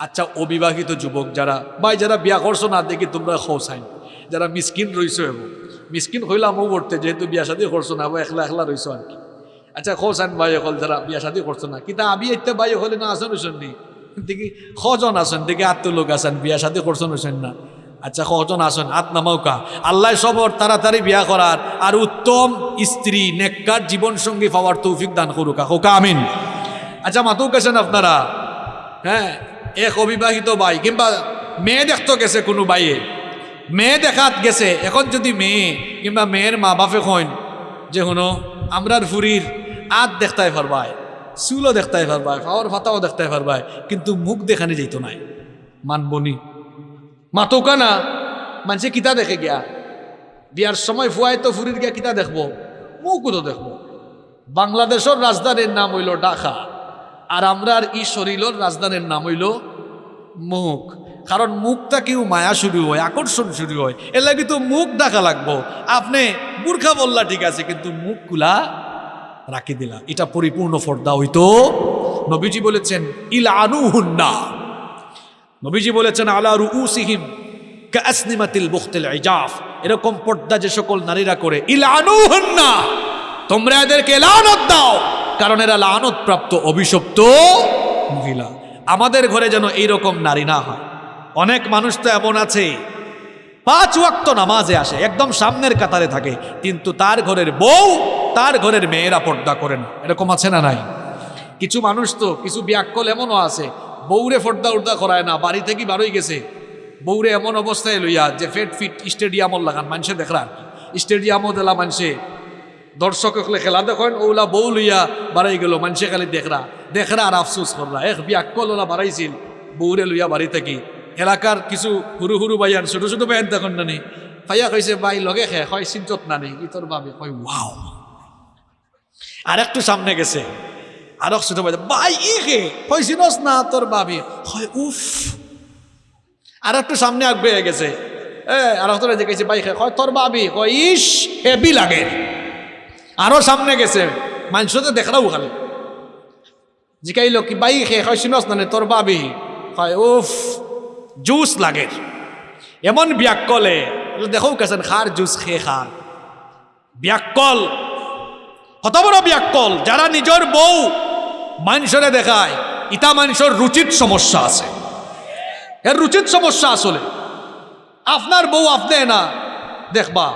আচ্ছা অবিবাহিত যুবক যারা, ভাই, যারা বিয়া করছ না, দেখি তোমরা খোসাইন যারা মিসকিন রইছো এবং। মিসকিন হইলামও করতে যেহেতু বিয়া শাদি করছ না বা একলা একলা রইছো আর কি আচ্ছা খোসাইন ভাই হল যারা বিয়া শাদি করছ না কিন্তু আমি একটা ভাই হলে না আসেন হইছেন নি? দেখি কজন আছেন, দেখি আত্ম লোক আছেন, বিয়া শাদি করছেন হইছেন না। আচ্ছা কজন আসেন হাত নামাউকা আল্লাহ সবর, তাড়াতাড়ি বিয়া করার, আর উত্তম স্ত্রী, নেককার জীবন সঙ্গী পাওয়ার তৌফিক দান করুকা। হোকা আমিন। আচ্ছা মাতুক আছেন আপনারা? হ্যাঁ এক অবিবাহিত ভাই কিংবা মেয়ে দেখতে গেছে কোনো বাইয়ে। মেয়ে দেখাত গেছে, এখন যদি মেয়ে, কিংবা মেয়ের মা বাপে কইন যে হনো আমরার ফুরির আত দেখতাই পারবায় চুলও দেখতাই পারবায় খাওয়ার ফাতাও দেখতাই পারবায় কিন্তু মুখ দেখানি যেত নাই। মানবনি মাতৌকা না মানুষে কিতা দেখে গিয়া। বিয়ার সময় ফুয়াই তো ফুরির গিয়া কিতা দেখব? মুখও তো দেখব। বাংলাদেশের রাজধানীর নাম হইল ঢাকা। আর আমরার ই শরীরের রাজধানীর নাম হইল মুখ। কারণ মুখটা কেউ মায়া শুরু হয়, আকর্ষণ শুরু হয়। এর লাগে তো মুখ ডাকা লাগবো। আপনি বুর্খা বললা ঠিক আছে, কিন্তু মুখগুলা রাখি দিলা। এটা পরিপূর্ণ ফর্দা হইতো। নবীজি বলেছেন ইল আনু হুন্না নবীজি বলেছেন, আলা রুউসিহিম কাসনিমাতিল বুখতিল ইজাফ। এরকম পর্দা যে সকল নারীরা করে ইল আনু হুন্না তোমরা এদেরকে লানত দাও। কারণ এরা লানত প্রাপ্ত অভিশপ্ত মহিলা। আমাদের ঘরে যেন এইরকম নারী না হয়। অনেক মানুষ তো এমন আছে, পাঁচ ওয়াক্ত নামাজে আসে, একদম সামনের কাতারে থাকে, কিন্তু তার ঘরের বউ, তার ঘরের মেয়েরা পর্দা করে না। এরকম আছে না নাই? কিছু মানুষ তো, কিছু ব্যাকল এমনও আছে, বউরে ফর্দা উর্দা করায় না, বাড়ি থেকে বারোই গেছে। বউরে এমন অবস্থায় লইয়া যে ফেট ফিট স্টেডিয়ামও লাগান, মানুষে দেখরা স্টেডিয়ামও দিলা মানুষে। দর্শক হলে খেলা দেখেন, ওলা বউ লইয়া বাড়াই গেল, মানুষে খালি দেখরা। দেখরা আর আফসোস করলা এক বিয়াক্কল ওলা বাড়াইছিল, বউরে লইয়া বাড়ি থাকি। এলাকার কিছু হুরু হুরু বাইয়ান ছোট ছোট বাইয়ান দেখুন নানি। ফাইয়া কইছে বাই লগে খে, হয় চিন্তত নানি ই তোর বাবে কয়, ওয়াও। আর একটু সামনে গেছে। আর এক ছোট ভাই বাই ই খে, হয় চিনস না তোর বাবে হয় উফ। আর একটু সামনে আগবে গেছে। এ, আর একটা দেখেছি বাই খে, হয় তোর বাবি কয়, ইস হেবি লাগে। আরও সামনে গেছে। মানুষ তো দেখাও খালি জিকাইল কি, বাই খে হয় চিনস না তোর বাবি? হয় উফ, জুস লাগে। এমন ব্যাকলে দেখো কেছেন খার জুস খেয়ে খার ব্যাকল কত বড় ব্যাকল যারা নিজের বউ মানুষরে দেখায়, ইতা মানুষের রুচিত সমস্যা আছে। এর রুচিত সমস্যা আসলে। আপনার বউ আপনি না, দেখবা,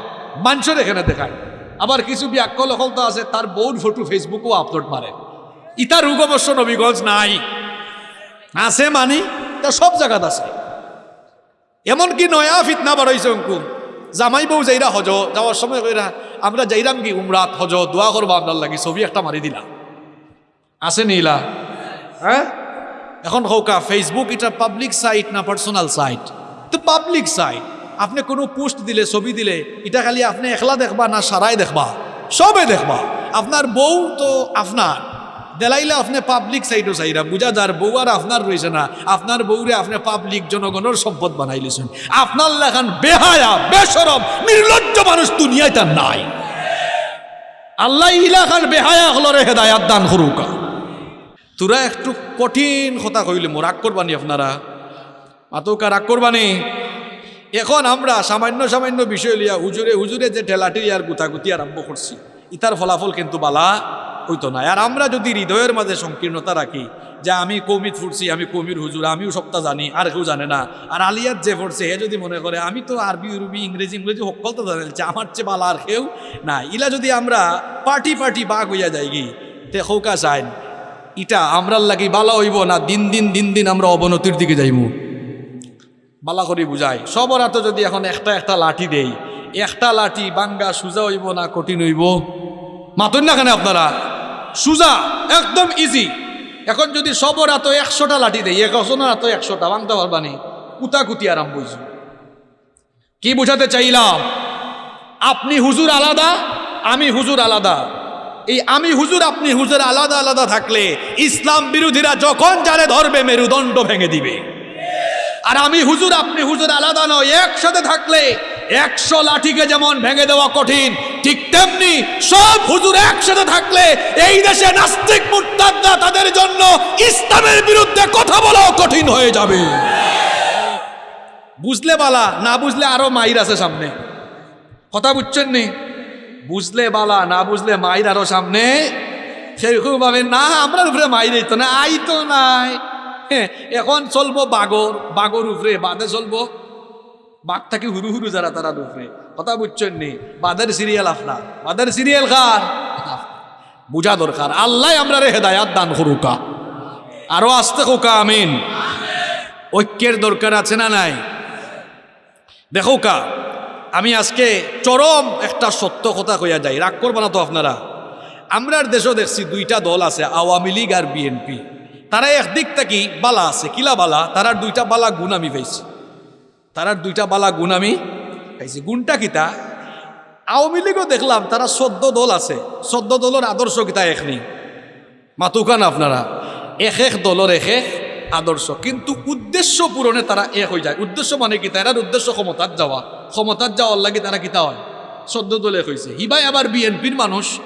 মানুষের এখানে দেখায়। আবার কিছু ব্যাকল আছে, তার বউর ফটো ফেসবুকও আপলোড মারে। ইতা রোগ অবশ্য নবীগঞ্জ নাই। আছে মানি, তা সব জায়গাত আছে। এমনকি নয়া ফিতনা বাড়াইছে অঙ্কু। জামাই বউ যাইরা হজ, যাওয়ার সময় কইরা, আমরা যাইরাম কি উমরাত হজ, দোয়া করব আপনার লাগি, ছবি একটা মারি দিলা। আছে নিলা হ্যাঁ? এখন হৌকা ফেসবুক এটা পাবলিক সাইট না পার্সোনাল সাইট তো পাবলিক সাইট আপনি কোনো পোস্ট দিলে, ছবি দিলে, এটা খালি আপনি একলা দেখবা না সারাই দেখবা? সবে দেখবা। আপনার বউ তো আপনার। দেলাইলে আপনি পাবলিক সাইডও চাইরা, বুঝা যার বউ আর আপনার রয়েছে না, আপনার বউরে আপনি পাবলিক জনগণের সম্পদ বানাইলেছেন। আপনার লেখান বেহায়া, বেসরম, নির্লজ্জ মানুষ দুনিয়ায় তার নাই। আল্লাহ ইলাখান বেহায়া হলরে হেদায়াত দান করুকা। তোরা একটু কঠিন কথা কইলে মো রাগ করবানি আপনারা। মাতৌকা রাগ করবানি। এখন আমরা সামান্য সামান্য বিষয় লিয়া হুজুরে হুজুরে যে ঠেলাটি আর গুতাগুতি আরম্ভ করছি, ইতার ফলাফল কিন্তু বালা হইতো না। আর আমরা যদি হৃদয়ের মাঝে সংকীর্ণতা রাখি, যে আমি কৌমিত ফুটছি, আমি কৌমির হুজুর, আমিও সবটা জানি, আর কেউ জানে না। আর আলিয়াত যে ফুটছে, হে যদি মনে করে, আমি তো আরবি, উরবি, ইংরেজি ইংরেজি সকল তো জানাইছে আমার চেয়ে বালা আর কেউ না ইলা যদি আমরা পার্টি পার্টি বাঘ হইয়া যাই গি, তে হৌকা চাইন ইটা আমরার লাগি বালা হইব না, দিন দিন দিন দিন আমরা অবনতির দিকে যাইব বালা করি বুঝাই। সবর হাতে যদি এখন একটা একটা লাঠি দেই, একটা লাঠি বাঙ্গা সুজা হইব না কঠিন হইব? মাতুন না কেন আপনারা? সুজা একদম ইজি এখন যদি সবর হাতে একশোটা লাঠি দেই একজনের হাতে একশোটা ভাঙতে পারবানি কুতাকুতি আরাম বুঝু কি বুঝাতে চাইলাম? আপনি হুজুর আলাদা, আমি হুজুর আলাদা। এই আমি হুজুর, আপনি হুজুর আলাদা আলাদা থাকলে ইসলাম বিরোধীরা যখন যারে ধরবে, মেরুদণ্ড ভেঙে দিবে। আর আমি হুজুর, আপনি হুজুর আলাদা নয়, একসাথে থাকলে একশো লাঠিকে যেমন ভেঙে দেওয়া কঠিন, ঠিক তেমনি সব হুজুর একসাথে থাকলে এই দেশে নাস্তিক মুরতাদরা তাদের জন্য ইসলামের বিরুদ্ধে কথা বলাও কঠিন হয়ে যাবে। বুঝলে বালা, না বুঝলে আরও মাইর আছে সামনে। কথা বুঝছেন নি? বুঝলে বালা, না বুঝলে মাইর আরও সামনে। সেরকম ভাবে না, আমরা উপরে মাইর তো না আই তো নাই। এখন চলবো বাগর বাগর উপরে বাদে চলবো বাঘ থাকি হুরু হুরু যারা তারা উপরে কথা বুঝছেন নি? বাদের সিরিয়াল আপনার। বাদের সিরিয়াল কার? বুঝা দরকার আল্লাহ আমরা রে হেদায়াত দান করুকা। আরও আসতে কোকা, আমিন। ঐক্যের দরকার আছে না নাই? দেখো কা আমি আজকে চরম একটা সত্য কথা কইয়া যাই। রাগ করবা না তো আপনারা? আমরার দেশও দেখছি দুইটা দল আছে, আওয়ামী লীগ আর বিএনপি। তারা একদিক থেকে বালা আছে। কিলা বালা? তারার দুইটা বালা গুণ আমি পাইছি। তারার দুইটা বালা গুণ আমি পাইছি। গুণটা কিতা আওয়ামী লীগও দেখলাম তারা চোদ্দ দল আছে। চোদ্দ দলের আদর্শ কিতা এক নেই। মাতুকান আপনারা? এক এক দলের এক এক আদর্শ। কিন্তু উদ্দেশ্য পূরণে তারা এক হয়ে যায়। উদ্দেশ্য মানে কি? তারার উদ্দেশ্য ক্ষমতার যাওয়া। ক্ষমতার যাওয়ার লাগে তারা কিতা হয়? চোদ্দ দলে এক হয়েছে হিবাই আবার বিএনপির মানুষ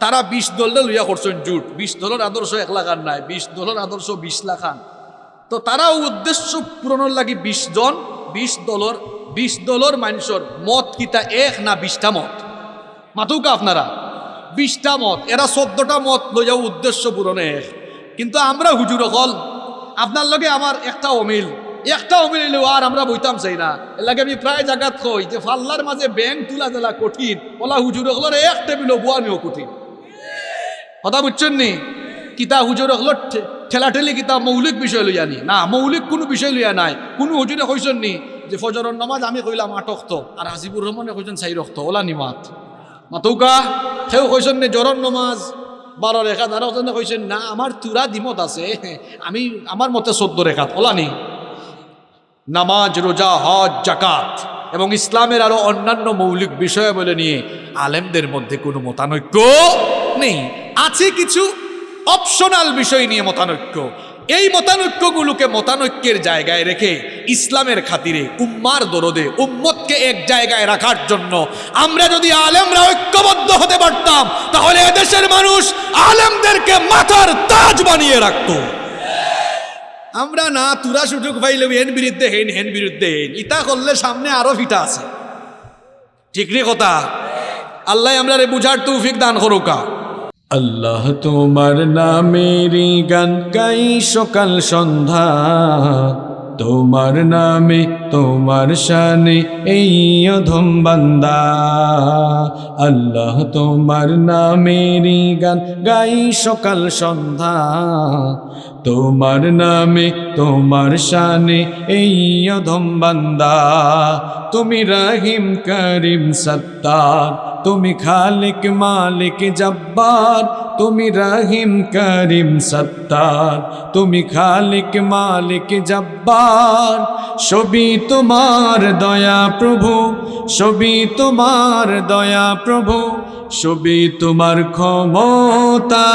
তারা বিশ দলটা লইয়া করছেন জুট। বিশ দলের আদর্শ এক লাখ লাখান নাই, বিশ দলের আদর্শ বিশ লাখান তো তারাও উদ্দেশ্য পূরণের লাগি বিশ জন, বিশ দলর বিশ দলর মানুষের মত কিতা এক না বিশটা মত? মাতুকা আপনারা, বিশটা মত, এরা চোদ্দটা মত লইয়া উদ্দেশ্য পূরণে এক। কিন্তু আমরা হুজুর হল আপনার লগে আমার একটা অমিল একটা অমিল এলেও আর আমরা বইতাম চাই না। এর লাগে আমি প্রায় জায়গাত কই যে ফাল্লার মাঝে ব্যাংক তুলা দেলা কঠিন ওলা হুজুর হলের এক টেবিল বুয়ানিও কঠিন। কথা বুঝছেন নি? কিতা হুজুর হল ঠেলাঠেলি কিতা মৌলিক বিষয় লইয়া নি। না, মৌলিক কোনো বিষয় লইয়া নাই। কোনো হুজুরে কইছেন নি যে ফজরের নামাজ আমি কইলাম আটক তো আর হাজিবুর রহমানে কইছেন চাই রক্ত ওলা নিমাত। মাতৌকা, সেও কইছেন নি জরর নমাজ বারো রেখা তারা কইছেন না আমার তুরা দিমত আছে, আমি, আমার মতে চোদ্দ রেখাত, ওলা নি। নামাজ, রোজা, হজ জাকাত এবং ইসলামের আরও অন্যান্য মৌলিক বিষয় বলে নিয়ে আলেমদের মধ্যে কোনো মতানৈক্য নেই। আছে কিছু অপশনাল বিষয় নিয়ে মতানৈক্য। এই মতানৈক্যগুলোকে মতানৈক্যের জায়গায় রেখে ইসলামের খাতিরে, উম্মার দরদে, উম্মতকে এক জায়গায় রাখার জন্য আমরা যদি আলেমরা ঐক্যবদ্ধ হতে পারতাম, তাহলে এদেশের মানুষ আলেমদেরকে মাথার তাজ বানিয়ে রাখত। আমরা না তুরা সুযোগ পাইলে হেন বিরুদ্ধে হেন হেন বিরুদ্ধে হেন। ইতা করলে সামনে আরও ফিটা আছে। ঠিক কথা? আল্লাহ আমরা বুঝার তৌফিক দান করুকা। আল্লাহ তোমার নামেরই গান গাই সকাল সন্ধ্যা। তোমার নামে, তোমার শানে এই অধম বান্দা। আল্লাহ তোমার নামেরই গান গাই সকাল সন্ধ্যা। তোমার নামে, তোমার শানে এই অধম বান্দা। তুমি রাহিম, করিম, সত্তার। তুমি খালিক মালিক জব্বার, তুমি রহিম করিম সত্তার। তুমি খালিক মালিক জব্বার, সবই তোমার দয়া প্রভু, সবই তোমার দয়া প্রভু, সবই তোমার ক্ষমতা।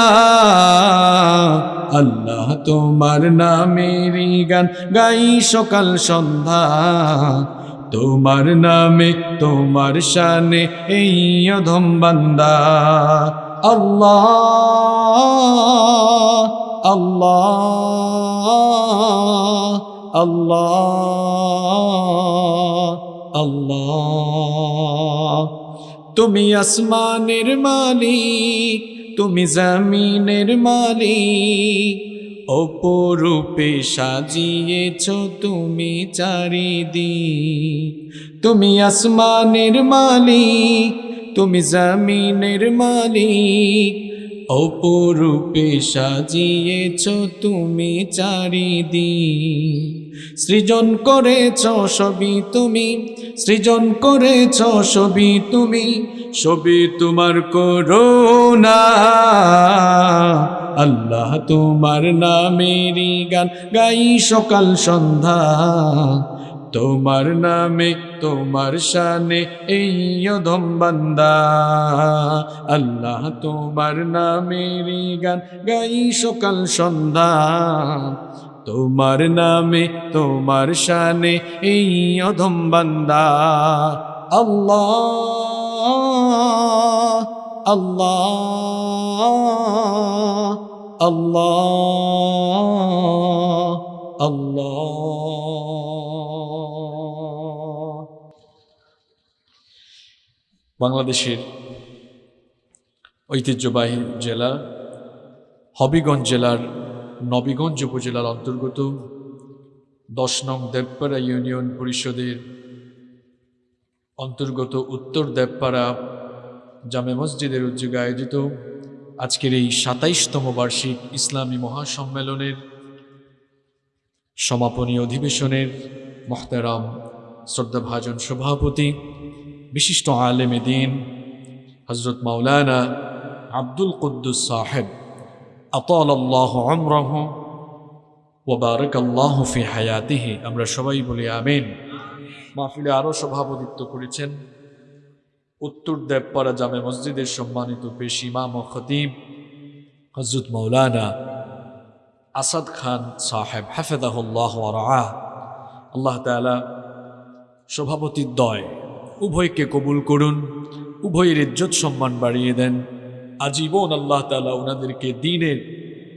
আল্লাহ তোমার নামেরই গান গাই সকাল সন্ধ্যা। তোমার নামে, তোমার শানে এই অধম বান্দা। আল্লাহ আল্লাহ আল্লাহ আল্লাহ। তুমি আসমানের মালিক, তুমি জমিনের মালিক। অপরূপে সাজিয়েছ তুমি চারিদিক। তুমি আসমানের মালিক, তুমি জমিনের মালিক। অপরূপে সাজিয়েছ তুমি চারিদিক। সৃজন করেছ সবই তুমি, সৃজন করেছ সবই তুমি, সবই তোমার করোনা আল্লাহ তোমার নামেরই গান গাই সকাল সন্ধ্যা। তোমার নামে, তোমার শানে এই অধম বান্দা। আল্লাহ তোমার নামেরই গান গাই সকাল সন্ধ্যা। তোমার নামে, তোমার শানে এই অধম বান্দা। আল্লাহ আল্লাহ। আল্লাহ আল্লাহ। বাংলাদেশের ঐতিহ্যবাহী জেলা হবিগঞ্জ জেলার নবীগঞ্জ উপজেলার অন্তর্গত দশ নং দেবপাড়া ইউনিয়ন পরিষদের অন্তর্গত উত্তর দেবপাড়া জামে মসজিদের উদ্যোগে আয়োজিত আজকের এই সাতাইশতম বার্ষিক ইসলামী মহাসম্মেলনের সমাপনী অধিবেশনের মহতারাম শ্রদ্ধাভাজন সভাপতি, বিশিষ্ট আলেমে দিন হজরত মাওলানা আব্দুল কুদ্দুস সাহেব। আতাল আল্লাহ আমরাহ ওবারক আল্লাহ ফি হায়াতিহি। আমরা সবাই বলি আমিন। মাহফিলে আরও সভাপতিত্ব করেছেন উত্তর দেবপাড়া জামে মসজিদের সম্মানিত পেশ ইমাম ও খতিব হজরত মৌলানা আসাদ খান সাহেব হাফেদাহুল্লাহ আল্লাহ তালা সভাপতির দয় উভয়কে কবুল করুন, উভয়ের ইজ্জত সম্মান বাড়িয়ে দেন। আজীবন আল্লাহ তালা ওনাদেরকে দিনের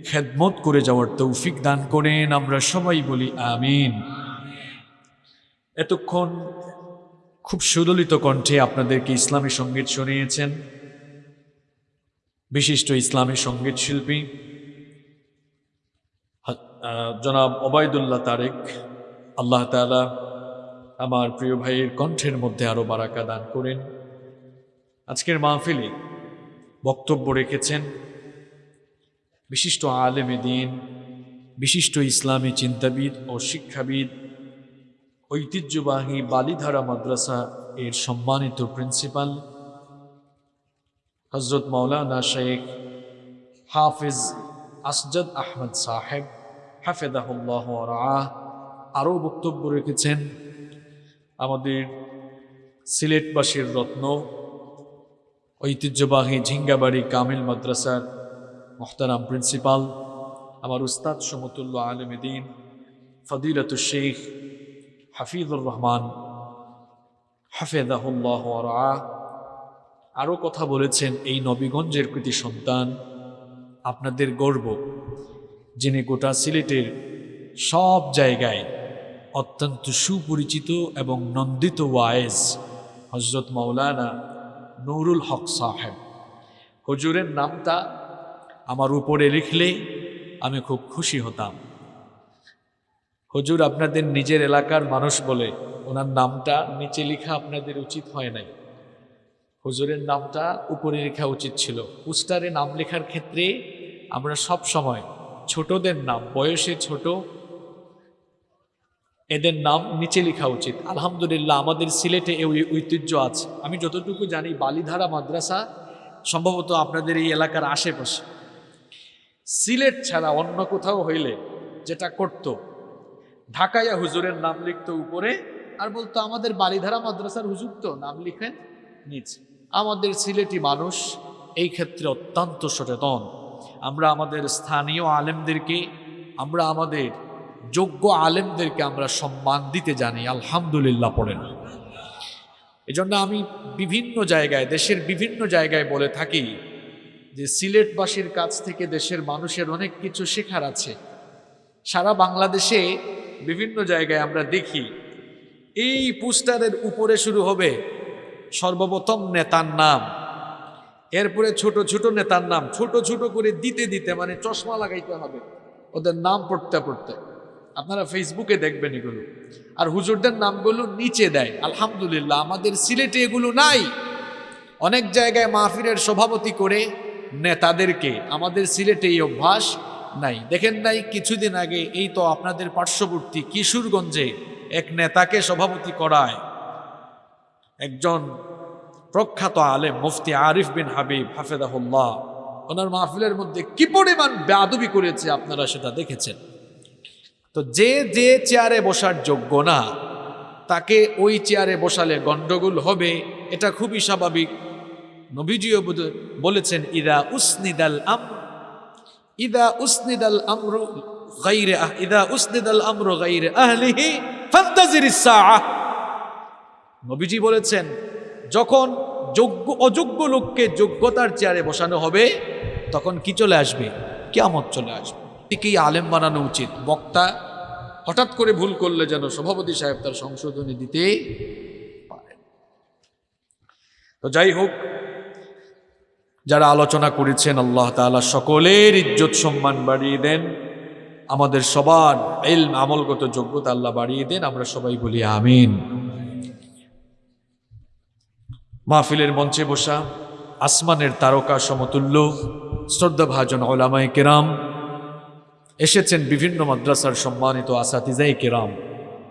খেদমত করে যাওয়ার তৌফিক দান করেন, আমরা সবাই বলি আমিন। এতক্ষণ খুব সুদলিত কণ্ঠে আপনাদেরকে ইসলামী সংগীত শুনিয়েছেন বিশিষ্ট ইসলামী সংগীত শিল্পী জনাব ওবায়দুল্লাহ তারেক। আল্লাহ তাআলা আমার প্রিয় ভাইয়ের কণ্ঠের মধ্যে আরও বারাকা দান করেন। আজকের মাহফিলে বক্তব্য রেখেছেন বিশিষ্ট আলেমে দিন, বিশিষ্ট ইসলামী চিন্তাবিদ ও শিক্ষাবিদ ঐতিহ্যবাহী বালিধারা মাদ্রাসা এর সম্মানিত প্রিন্সিপাল হজরত মৌলানা শেখ হাফিজ আসজদ আহমদ সাহেব হাফেদাহুল্লাহ রাহ আরও বক্তব্য রেখেছেন আমাদের সিলেটবাসীর রত্ন, ঐতিহ্যবাহী ঝিঙ্গাবাড়ি কামিল মাদ্রাসার মোহতারাম প্রিন্সিপাল, আমার উস্তাদ সমতুল্য আলমদিন ফদিলত শেখ হাফিজুর রহমান হাফেদাহুল্লাহ রাহ আরও কথা বলেছেন এই নবীগঞ্জের কৃতি সন্তান আপনাদের গর্ব, যিনি গোটা সিলেটের সব জায়গায় অত্যন্ত সুপরিচিত এবং নন্দিত ওয়ায়েজ হজরত মাওলানা নুরুল হক সাহেব। হজুরের নামটা আমার উপরে লিখলে আমি খুব খুশি হতাম। হুজুর, আপনাদের নিজের এলাকার মানুষ বলে, ওনার নামটা নিচে লেখা আপনাদের উচিত হয় নাই। হুজুরের নামটা উপরে লেখা উচিত ছিল। পোস্টারে নাম লেখার ক্ষেত্রে আমরা সব সময় ছোটদের নাম, বয়সে ছোট, এদের নাম নিচে লেখা উচিত। আলহামদুলিল্লাহ, আমাদের সিলেটে এই ঐতিহ্য আছে। আমি যতটুকু জানি, বালিধারা মাদ্রাসা সম্ভবত আপনাদের এই এলাকার আশেপাশে। সিলেট ছাড়া অন্য কোথাও হইলে যেটা করত ঢাকাইয়া হুজুরের নাম লিখতো উপরে আর বলতো, আমাদের বালিধারা মাদ্রাসার হুজুর তো নাম লিখেন নিচে। আমাদের সিলেটি মানুষ এই ক্ষেত্রে অত্যন্ত সচেতন। আমরা আমাদের স্থানীয় আলেমদেরকে, আমরা আমাদের যোগ্য আলেমদেরকে আমরা সম্মান দিতে জানি। আলহামদুলিল্লাহ পড়েন এজন্য আমি বিভিন্ন জায়গায়, দেশের বিভিন্ন জায়গায় বলে থাকি যে সিলেটবাসীর কাছ থেকে দেশের মানুষের অনেক কিছু শেখার আছে। সারা বাংলাদেশে বিভিন্ন জায়গায় আমরা দেখি, এই পোস্টারের উপরে শুরু হবে সর্বপ্রথম নেতার নাম, এরপরে ছোট ছোট নেতার নাম, ছোট ছোট করে দিতে দিতে মানে চশমা লাগাইতে হবে, ওদের নাম পড়তে পড়তে। আপনারা ফেসবুকে দেখবেন এগুলো। আর হুজুরদের নামগুলো নিচে দেয়, আলহামদুলিল্লাহ, আমাদের সিলেটে এগুলো নাই। অনেক জায়গায় মাহফিরের সভাপতি করে নেতাদেরকে, আমাদের সিলেটে এই অভ্যাস নাই। দেখেন নাই, কিছুদিন আগে এই তো আপনাদের পার্শ্ববর্তী কিশোরগঞ্জে এক নেতাকে সভাপতি করায়। একজন প্রখ্যাত আলেম, মুফতি আরিফ বিন হাবিব হাফেদাহুল্লাহ ওনার মাহফিলের মধ্যে কি পরিমাণ বেয়াদবি করেছে আপনারা সেটা দেখেছেন? তো যে যে চেয়ারে বসার যোগ্য না, তাকে ওই চেয়ারে বসালে গণ্ডগোল হবে, এটা খুবই স্বাভাবিক। নবীজিও বলেছেন ইরা উসনিদাল আম ইদা উসনিদাল আমরু গাইরে আহ, ইদা উসনিদাল আমরু গাইরে আহলিহি ফান্তাজিরিস সাআহ। নবীজি বলেছেন, যখন যোগ্য, অযোগ্য লোককে যোগ্যতার চেয়ারে বসানো হবে, তখন কি চলে আসবে? কেয়ামত চলে আসবে। একেই আলেম বানানো উচিত। বক্তা হঠাৎ করে ভুল করলে যেন সভাপতি সাহেব তার সংশোধনী দিতে পারেন। তো যাই হোক যারা আলোচনা করেছেন, আল্লাহ তাআলা সকলের ইজ্জত সম্মান বাড়িয়ে দেন। আমাদের সবার এলম আমলগত যোগ্যতা আল্লাহ বাড়িয়ে দেন, আমরা সবাই বলি আমিন। মাহফিলের মঞ্চে বসা আসমানের তারকা সমতুল্য, শ্রদ্ধাভাজন ওলামায় কেরাম, এসেছেন বিভিন্ন মাদ্রাসার সম্মানিত আসাতিজাই কেরাম,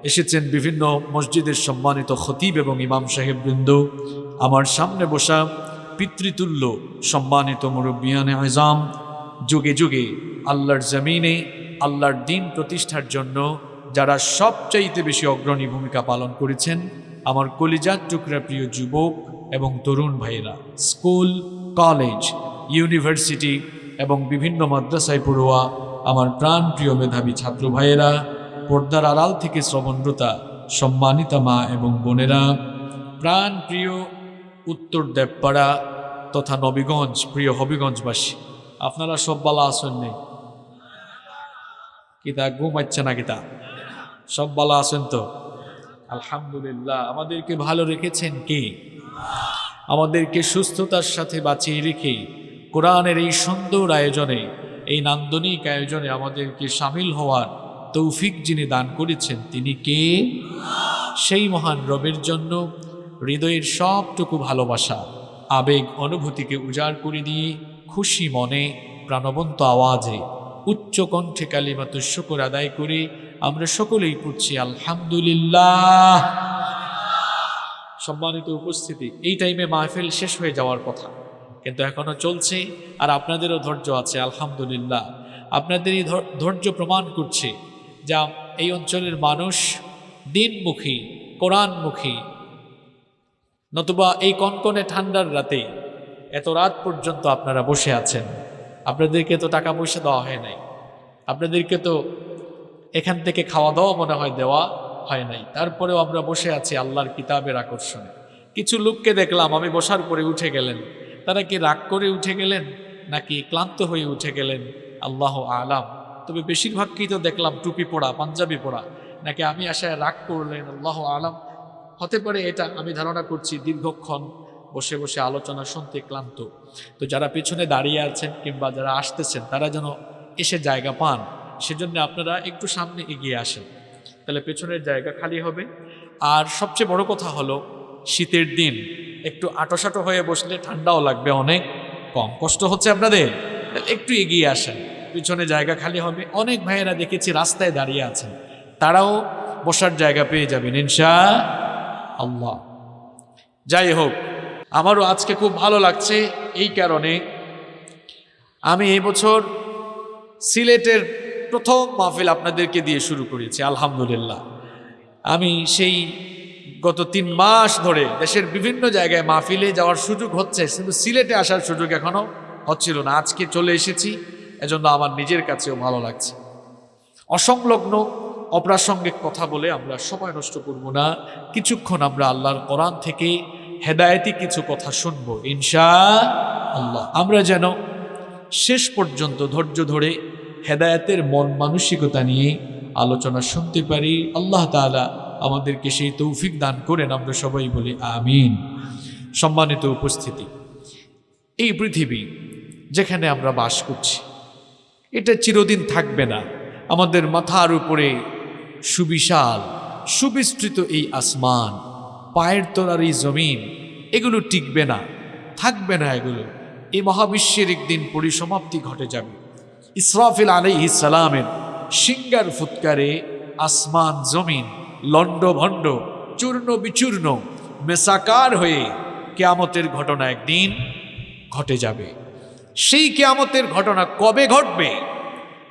এসেছেন বিভিন্ন মসজিদের সম্মানিত খতিব এবং ইমাম সাহেব বৃন্দ আমার সামনে বসা পিতৃতুল্য, সম্মানিত মুরব্বিয়ানে আজাম, যুগে যুগে আল্লাহর জমিনে আল্লাহর দিন প্রতিষ্ঠার জন্য যারা সবচাইতে বেশি অগ্রণী ভূমিকা পালন করেছেন, আমার কলিজার টুকরা প্রিয় যুবক এবং তরুণ ভাইয়েরা, স্কুল, কলেজ, ইউনিভার্সিটি এবং বিভিন্ন মাদ্রাসায় পড়ুয়া আমার প্রাণ প্রিয় মেধাবী ছাত্র ভাইয়েরা, পর্দার আড়াল থেকে শ্রবণরতা সম্মানিতা মা এবং বোনেরা, প্রাণ প্রিয় উত্তর দেবপাড়া তথা নবীগঞ্জ, প্রিয় হবিগঞ্জবাসী। আপনারা সব বালা আসেন নেই কিতা ঘুমাচ্ছে না কিতা? সব বালা আছেন তো? আলহামদুলিল্লাহ। আমাদেরকে ভালো রেখেছেন কে? আমাদেরকে সুস্থতার সাথে বাঁচিয়ে রেখে কোরআনের এই সুন্দর আয়োজনে, এই নান্দনিক আয়োজনে আমাদেরকে সামিল হওয়ার তৌফিক যিনি দান করেছেন, তিনি কে? সেই মহান রবের জন্য হৃদয়ের সবটুকু ভালোবাসা, আবেগ অনুভূতিকে উজাড় করে দিয়ে খুশি মনে প্রাণবন্ত আওয়াজে উচ্চ কণ্ঠে কালিমাত শুকর আদায় করে আমরা সকলেই পড়ছি, আলহামদুলিল্লাহ। সম্মানিত উপস্থিতি, এই টাইমে মাহফিল শেষ হয়ে যাওয়ার কথা। কিন্তু এখনও চলছে আর আপনাদেরও ধৈর্য আছে, আলহামদুলিল্লাহ। আপনাদের এই ধৈর্য প্রমাণ করছে যা এই অঞ্চলের মানুষ দিনমুখী, কোরআনমুখী নতুবা এই কনকনে ঠান্ডার রাতে এত রাত পর্যন্ত আপনারা বসে আছেন। আপনাদেরকে তো টাকা পয়সা দেওয়া হয় নাই। আপনাদেরকে তো এখান থেকে খাওয়া দাওয়া মনে হয় দেওয়া হয় নাই। তারপরেও আমরা বসে আছি আল্লাহর কিতাবের আকর্ষণে। কিছু লোককে দেখলাম, আমি বসার পরে উঠে গেলেন। তারা কি রাগ করে উঠে গেলেন, নাকি ক্লান্ত হয়ে উঠে গেলেন? আল্লাহ আলাম। তবে বেশিরভাগকেই তো দেখলাম টুপি পড়া পাঞ্জাবি পড়া নাকি আমি আশায় রাগ করলেন? আল্লাহ আলাম। হতে পারে এটা আমি ধারণা করছি দীর্ঘক্ষণ বসে বসে আলোচনা শুনতে ক্লান্ত। তো যারা পেছনে দাঁড়িয়ে আছেন কিংবা যারা আসতেছেন, তারা যেন এসে জায়গা পান, সেজন্য আপনারা একটু সামনে এগিয়ে আসেন। তাহলে পেছনের জায়গা খালি হবে। আর সবচেয়ে বড় কথা হলো, শীতের দিন, একটু আটোসাটো হয়ে বসলে ঠান্ডাও লাগবে অনেক কম। কষ্ট হচ্ছে আপনাদের? একটু এগিয়ে আসেন। পিছনে জায়গা খালি হবে। অনেক ভাইয়েরা দেখেছি রাস্তায় দাঁড়িয়ে আছেন। তারাও বসার জায়গা পেয়ে যাবেন, ইনশা আল্লাহ। যাই হোক, আমারও আজকে খুব ভালো লাগছে এই কারণে আমি এই বছর সিলেটের প্রথম মাহফিল আপনাদেরকে দিয়ে শুরু করেছি, আলহামদুলিল্লাহ। আমি সেই গত তিন মাস ধরে দেশের বিভিন্ন জায়গায় মাহফিলে যাওয়ার সুযোগ হচ্ছে কিন্তু সিলেটে আসার সুযোগ এখনও হচ্ছিল না, আজকে চলে এসেছি, এজন্য আমার নিজের কাছেও ভালো লাগছে। অসংলগ্ন অপ্রাসঙ্গিক কথা বলে আমরা সময় নষ্ট করব না। কিছুক্ষণ আমরা আল্লাহর কোরআন থেকে হেদায়েতি কিছু কথা শুনব, ইনশা আল্লাহ। আমরা যেন শেষ পর্যন্ত ধৈর্য ধরে হেদায়তের মন মানসিকতা নিয়ে আলোচনা শুনতে পারি। আল্লাহ তাআলা আমাদেরকে সেই তৌফিক দান করেন, আমরা সবাই বলি আমিন। সম্মানিত উপস্থিতি, এই পৃথিবী যেখানে আমরা বাস করছি, এটা চিরদিন থাকবে না। আমাদের মাথার উপরে সুবিশাল, সুবিস্তৃত এই আসমান। পায়ের তলার এই জমিন, এগুলো টিকবে না, থাকবে না এগুলো। এই মহাবিশ্বের একদিন পরিসমাপ্তি ঘটে যাবে। ইসরাফিল আলাইহিস সালামের সিঙ্গার ফুৎকারে আসমান জমিন লণ্ডভণ্ড, চূর্ণ বিচূর্ণ, মেসাকার হয়ে কেয়ামতের ঘটনা একদিন ঘটে যাবে। সেই কেয়ামতের ঘটনা কবে ঘটবে?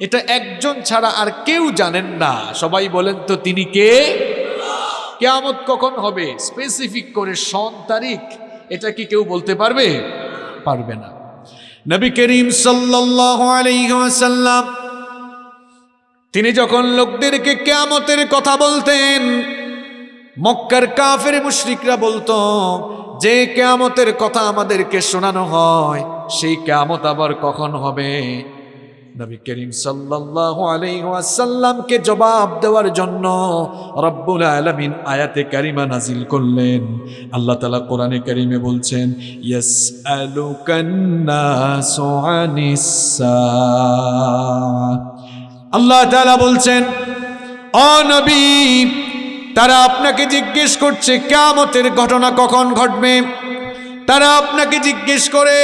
এটা একজন ছাড়া আর কেউ জানেন না। সবাই বলেন তো তিনি কে? কেয়ামত কখন হবে? স্পেসিফিক করে সন, তারিখ, এটা কি কেউ বলতে পারবে? পারবে না। নবী করিম ওয়াসাল্লাম, তিনি যখন লোকদেরকে কেয়ামতের কথা বলতেন, মক্কার কাফের মুশরিকরা বলতো, যে কেয়ামতের কথা আমাদেরকে শোনানো হয়, সেই কেয়ামত আবার কখন হবে? নবী করিম সাল্লাল্লাহু আলাইহি ওয়াসাল্লামকে জবাব দেওয়ার জন্য রব্বুল আলামিন আয়াতে কারিমা নাজিল করলেন আল্লাহ তাআলা কোরআনে কারিমে বলছেন ইয়াসআলুকান নাসু আনিস। আল্লাহ তাআলা বলছেন ও নবী, তারা আপনাকে জিজ্ঞেস করছে, কেয়ামতের ঘটনা কখন ঘটবে তারা আপনাকে জিজ্ঞেস করে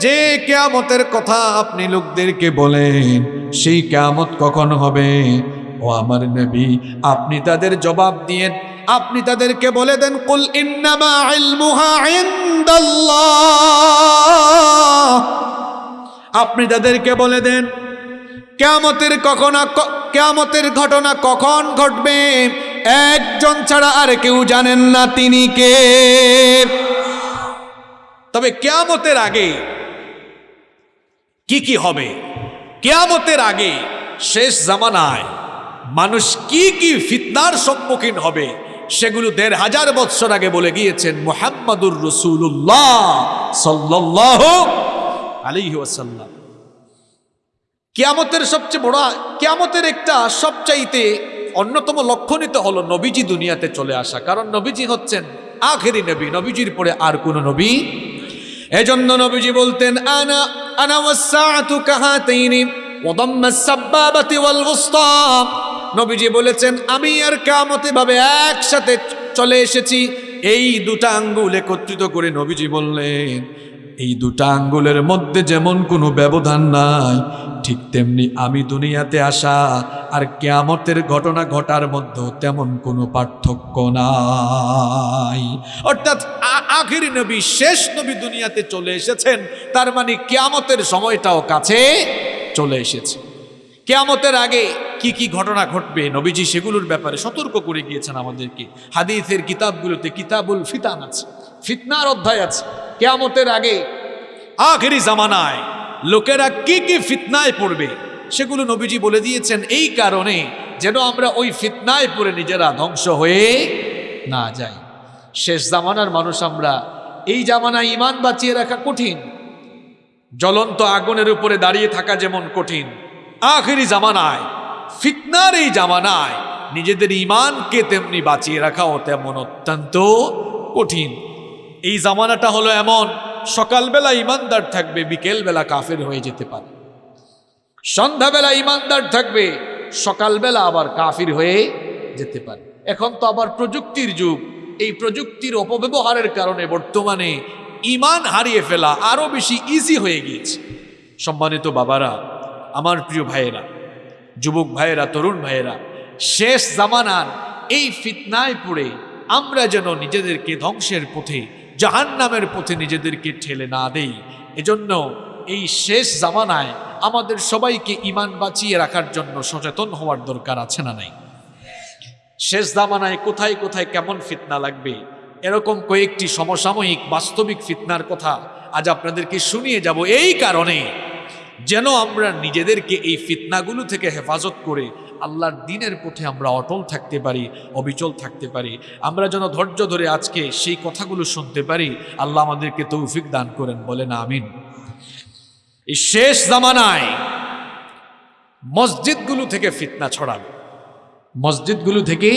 যে কেয়ামতের কথা আপনি লোকদেরকে বলেন, সেই কেয়ামত কখন হবে? ও আমার নবী, আপনি তাদের জবাব দিয়েন। আপনি তাদেরকে বলে দেন, কুল ইন্নামা আপনি তাদেরকে বলে দেন, কেয়ামতের কখন কেয়ামতের ঘটনা কখন ঘটবে? একজন ছাড়া আর কেউ জানেন না তিনি কে। তবে কেয়ামতের আগে কি কি হবে? কেয়ামতের আগে শেষ জামানায় মানুষ কি কি ফিতনার সম্মুখীন হবে সেগুলো দেড় হাজার বৎসর আগে বলে গিয়েছেন মোহাম্মদুর রসুল্লাহ সাল্লাহ আলিহি ওয়াসাল্লাম। কিয়ামতের সবচেয়ে বড়, কেয়ামতের একটা সবচাইতে অন্যতম লক্ষণিত হলো নবীজি দুনিয়াতে চলে আসা। কারণ নবীজি হচ্ছেন আখেরি নবী, নবীজির পরে আর কোন নবী এজন্য নবীজি বলতেন, আনা আনা ওয়াসসাআতু কাহাতাইনি ওয়াদাম্মা সাব্বাবাতি ওয়াল উসতা। নবীজি বলেছেন, আমি আর কিয়ামতে ভাবে একসাথে চলে এসেছি। এই দুটা আঙ্গুল একত্রিত করে নবীজি বললেন এই দুটা আঙ্গুলের মধ্যে যেমন কোনো ব্যবধান নাই, ঠিক তেমনি আমি দুনিয়াতে আসা আর কেয়ামতের ঘটনা ঘটার মধ্যে তেমন কোনো পার্থক্য নাই। অর্থাৎ আখেরি নবী, শেষ নবী দুনিয়াতে চলে এসেছেন, তার মানে কেয়ামতের সময়টাও কাছে চলে এসেছে। কেয়ামতের আগে কি কি ঘটনা ঘটবে, নবীজি সেগুলোর ব্যাপারে সতর্ক করে গিয়েছেন আমাদেরকে। হাদিসের কিতাবগুলোতে কিতাবুল ফিতান আছে। ফিতনার অধ্যায় আছে। কেয়ামতের আগে, আখেরি জামানায় লোকেরা কি কি ফিতনায় পড়বে সেগুলো নবীজি বলে দিয়েছেন এই কারণে যেন আমরা ওই ফিতনায় পড়ে নিজেরা ধ্বংস হয়ে না যাই। শেষ জামানার মানুষ আমরা এই জামানায় ইমান বাঁচিয়ে রাখা কঠিন। জ্বলন্ত আগুনের উপরে দাঁড়িয়ে থাকা যেমন কঠিন। আখেরি জামানায়, ফিতনার এই জামানায় নিজেদের ইমানকে তেমনি বাঁচিয়ে রাখাও তেমন অত্যন্ত কঠিন। এই জামানাটা হলো এমন, সকালবেলা ইমানদার থাকবে, বিকেলবেলা কাফের হয়ে যেতে পারে। সন্ধ্যাবেলা ইমানদার থাকবে, সকালবেলা আবার কাফির হয়ে যেতে পারে। এখন তো আবার প্রযুক্তির যুগ, এই প্রযুক্তির অপব্যবহারের কারণে বর্তমানে ইমান হারিয়ে ফেলা আরও বেশি ইজি হয়ে গিয়েছে। সম্মানিত বাবারা, আমার প্রিয় ভাইয়েরা, যুবক ভাইয়েরা, তরুণ ভাইয়েরা, শেষ জামানার এই ফিতনায় পড়ে আমরা যেন নিজেদেরকে ধ্বংসের পথে জাহান্নামের পথে নিজেদেরকে ঠেলে না দেই। এজন্য এই শেষ জামানায় আমাদের সবাইকে ইমান বাঁচিয়ে রাখার জন্য সচেতন হওয়ার দরকার আছে না নাই? শেষ জামানায় কোথায় কোথায় কেমন ফিতনা লাগবে? এরকম কয়েকটি সমসাময়িক বাস্তবিক ফিতনার কথা আজ আপনাদেরকে শুনিয়ে যাব এই কারণে যেন আমরা নিজেদেরকে এই ফিতনাগুলো থেকে হেফাজত করে আল্লাহর দিনের পথে আমরা অটল থাকতে পারি, অবিচল থাকতে পারি। আমরা যেন ধৈর্য ধরে আজকে সেই কথাগুলো শুনতে পারি, আল্লাহ আমাদেরকে তৌফিক দান করেন, বলেন আমিন। এই শেষ জামানায় মসজিদগুলো থেকে ফিতনা ছড়াবে। মসজিদগুলো থেকে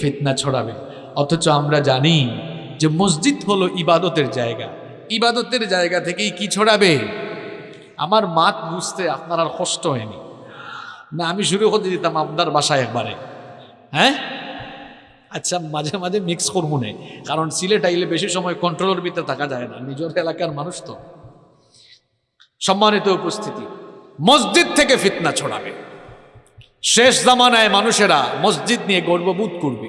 ফিতনা ছড়াবে। অথচ আমরা জানি যে মসজিদ হলো ইবাদতের জায়গা। ইবাদতের জায়গা থেকেই কি ছড়াবে? আমার মাত বুঝতে আপনার আর কষ্ট হয়নি। না, আমি শুরু করতে দিতাম আপনার বাসায় একবারে। হ্যাঁ? আচ্ছা মাঝে মাঝে মিক্স করব না, কারণ সিলেট আইলে বেশি সময় কন্ট্রোলের ভিতরে থাকা যায় না, নিজের এলাকার মানুষ তো। সম্মানিত উপস্থিতি, মসজিদ থেকে ফিতনা ছড়াবে। শেষ জামানায় মানুষেরা মসজিদ নিয়ে গর্ববোধ করবে,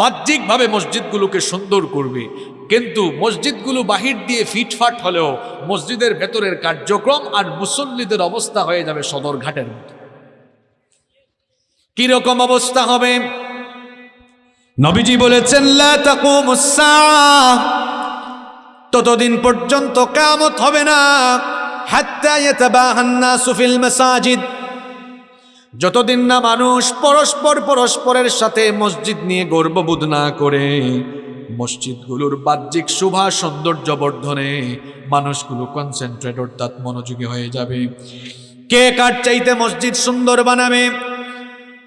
বাহ্যিকভাবে মসজিদগুলোকে সুন্দর করবে, কিন্তু মসজিদগুলো বাহির দিয়ে ফিটফাট হলেও মসজিদের ভেতরের কার্যক্রম আর মুসল্লিদের অবস্থা হয়ে যাবে সদরঘাটের মতো। কীরকম অবস্থা হবে? নবীজি বলেছেন ততদিন পর্যন্ত কামত হবে না। মাসাজিদ। যতদিন না মানুষ পরস্পর পরস্পরের সাথে মসজিদ নিয়ে গর্ববোধ না করে, মসজিদগুলোর বাহ্যিক শোভা, সৌন্দর্য বর্ধনে মানুষগুলো কনসেন্ট্রেট অর্থাৎ মনোযোগী হয়ে যাবে। কে কার চাইতে মসজিদ সুন্দর বানাবে?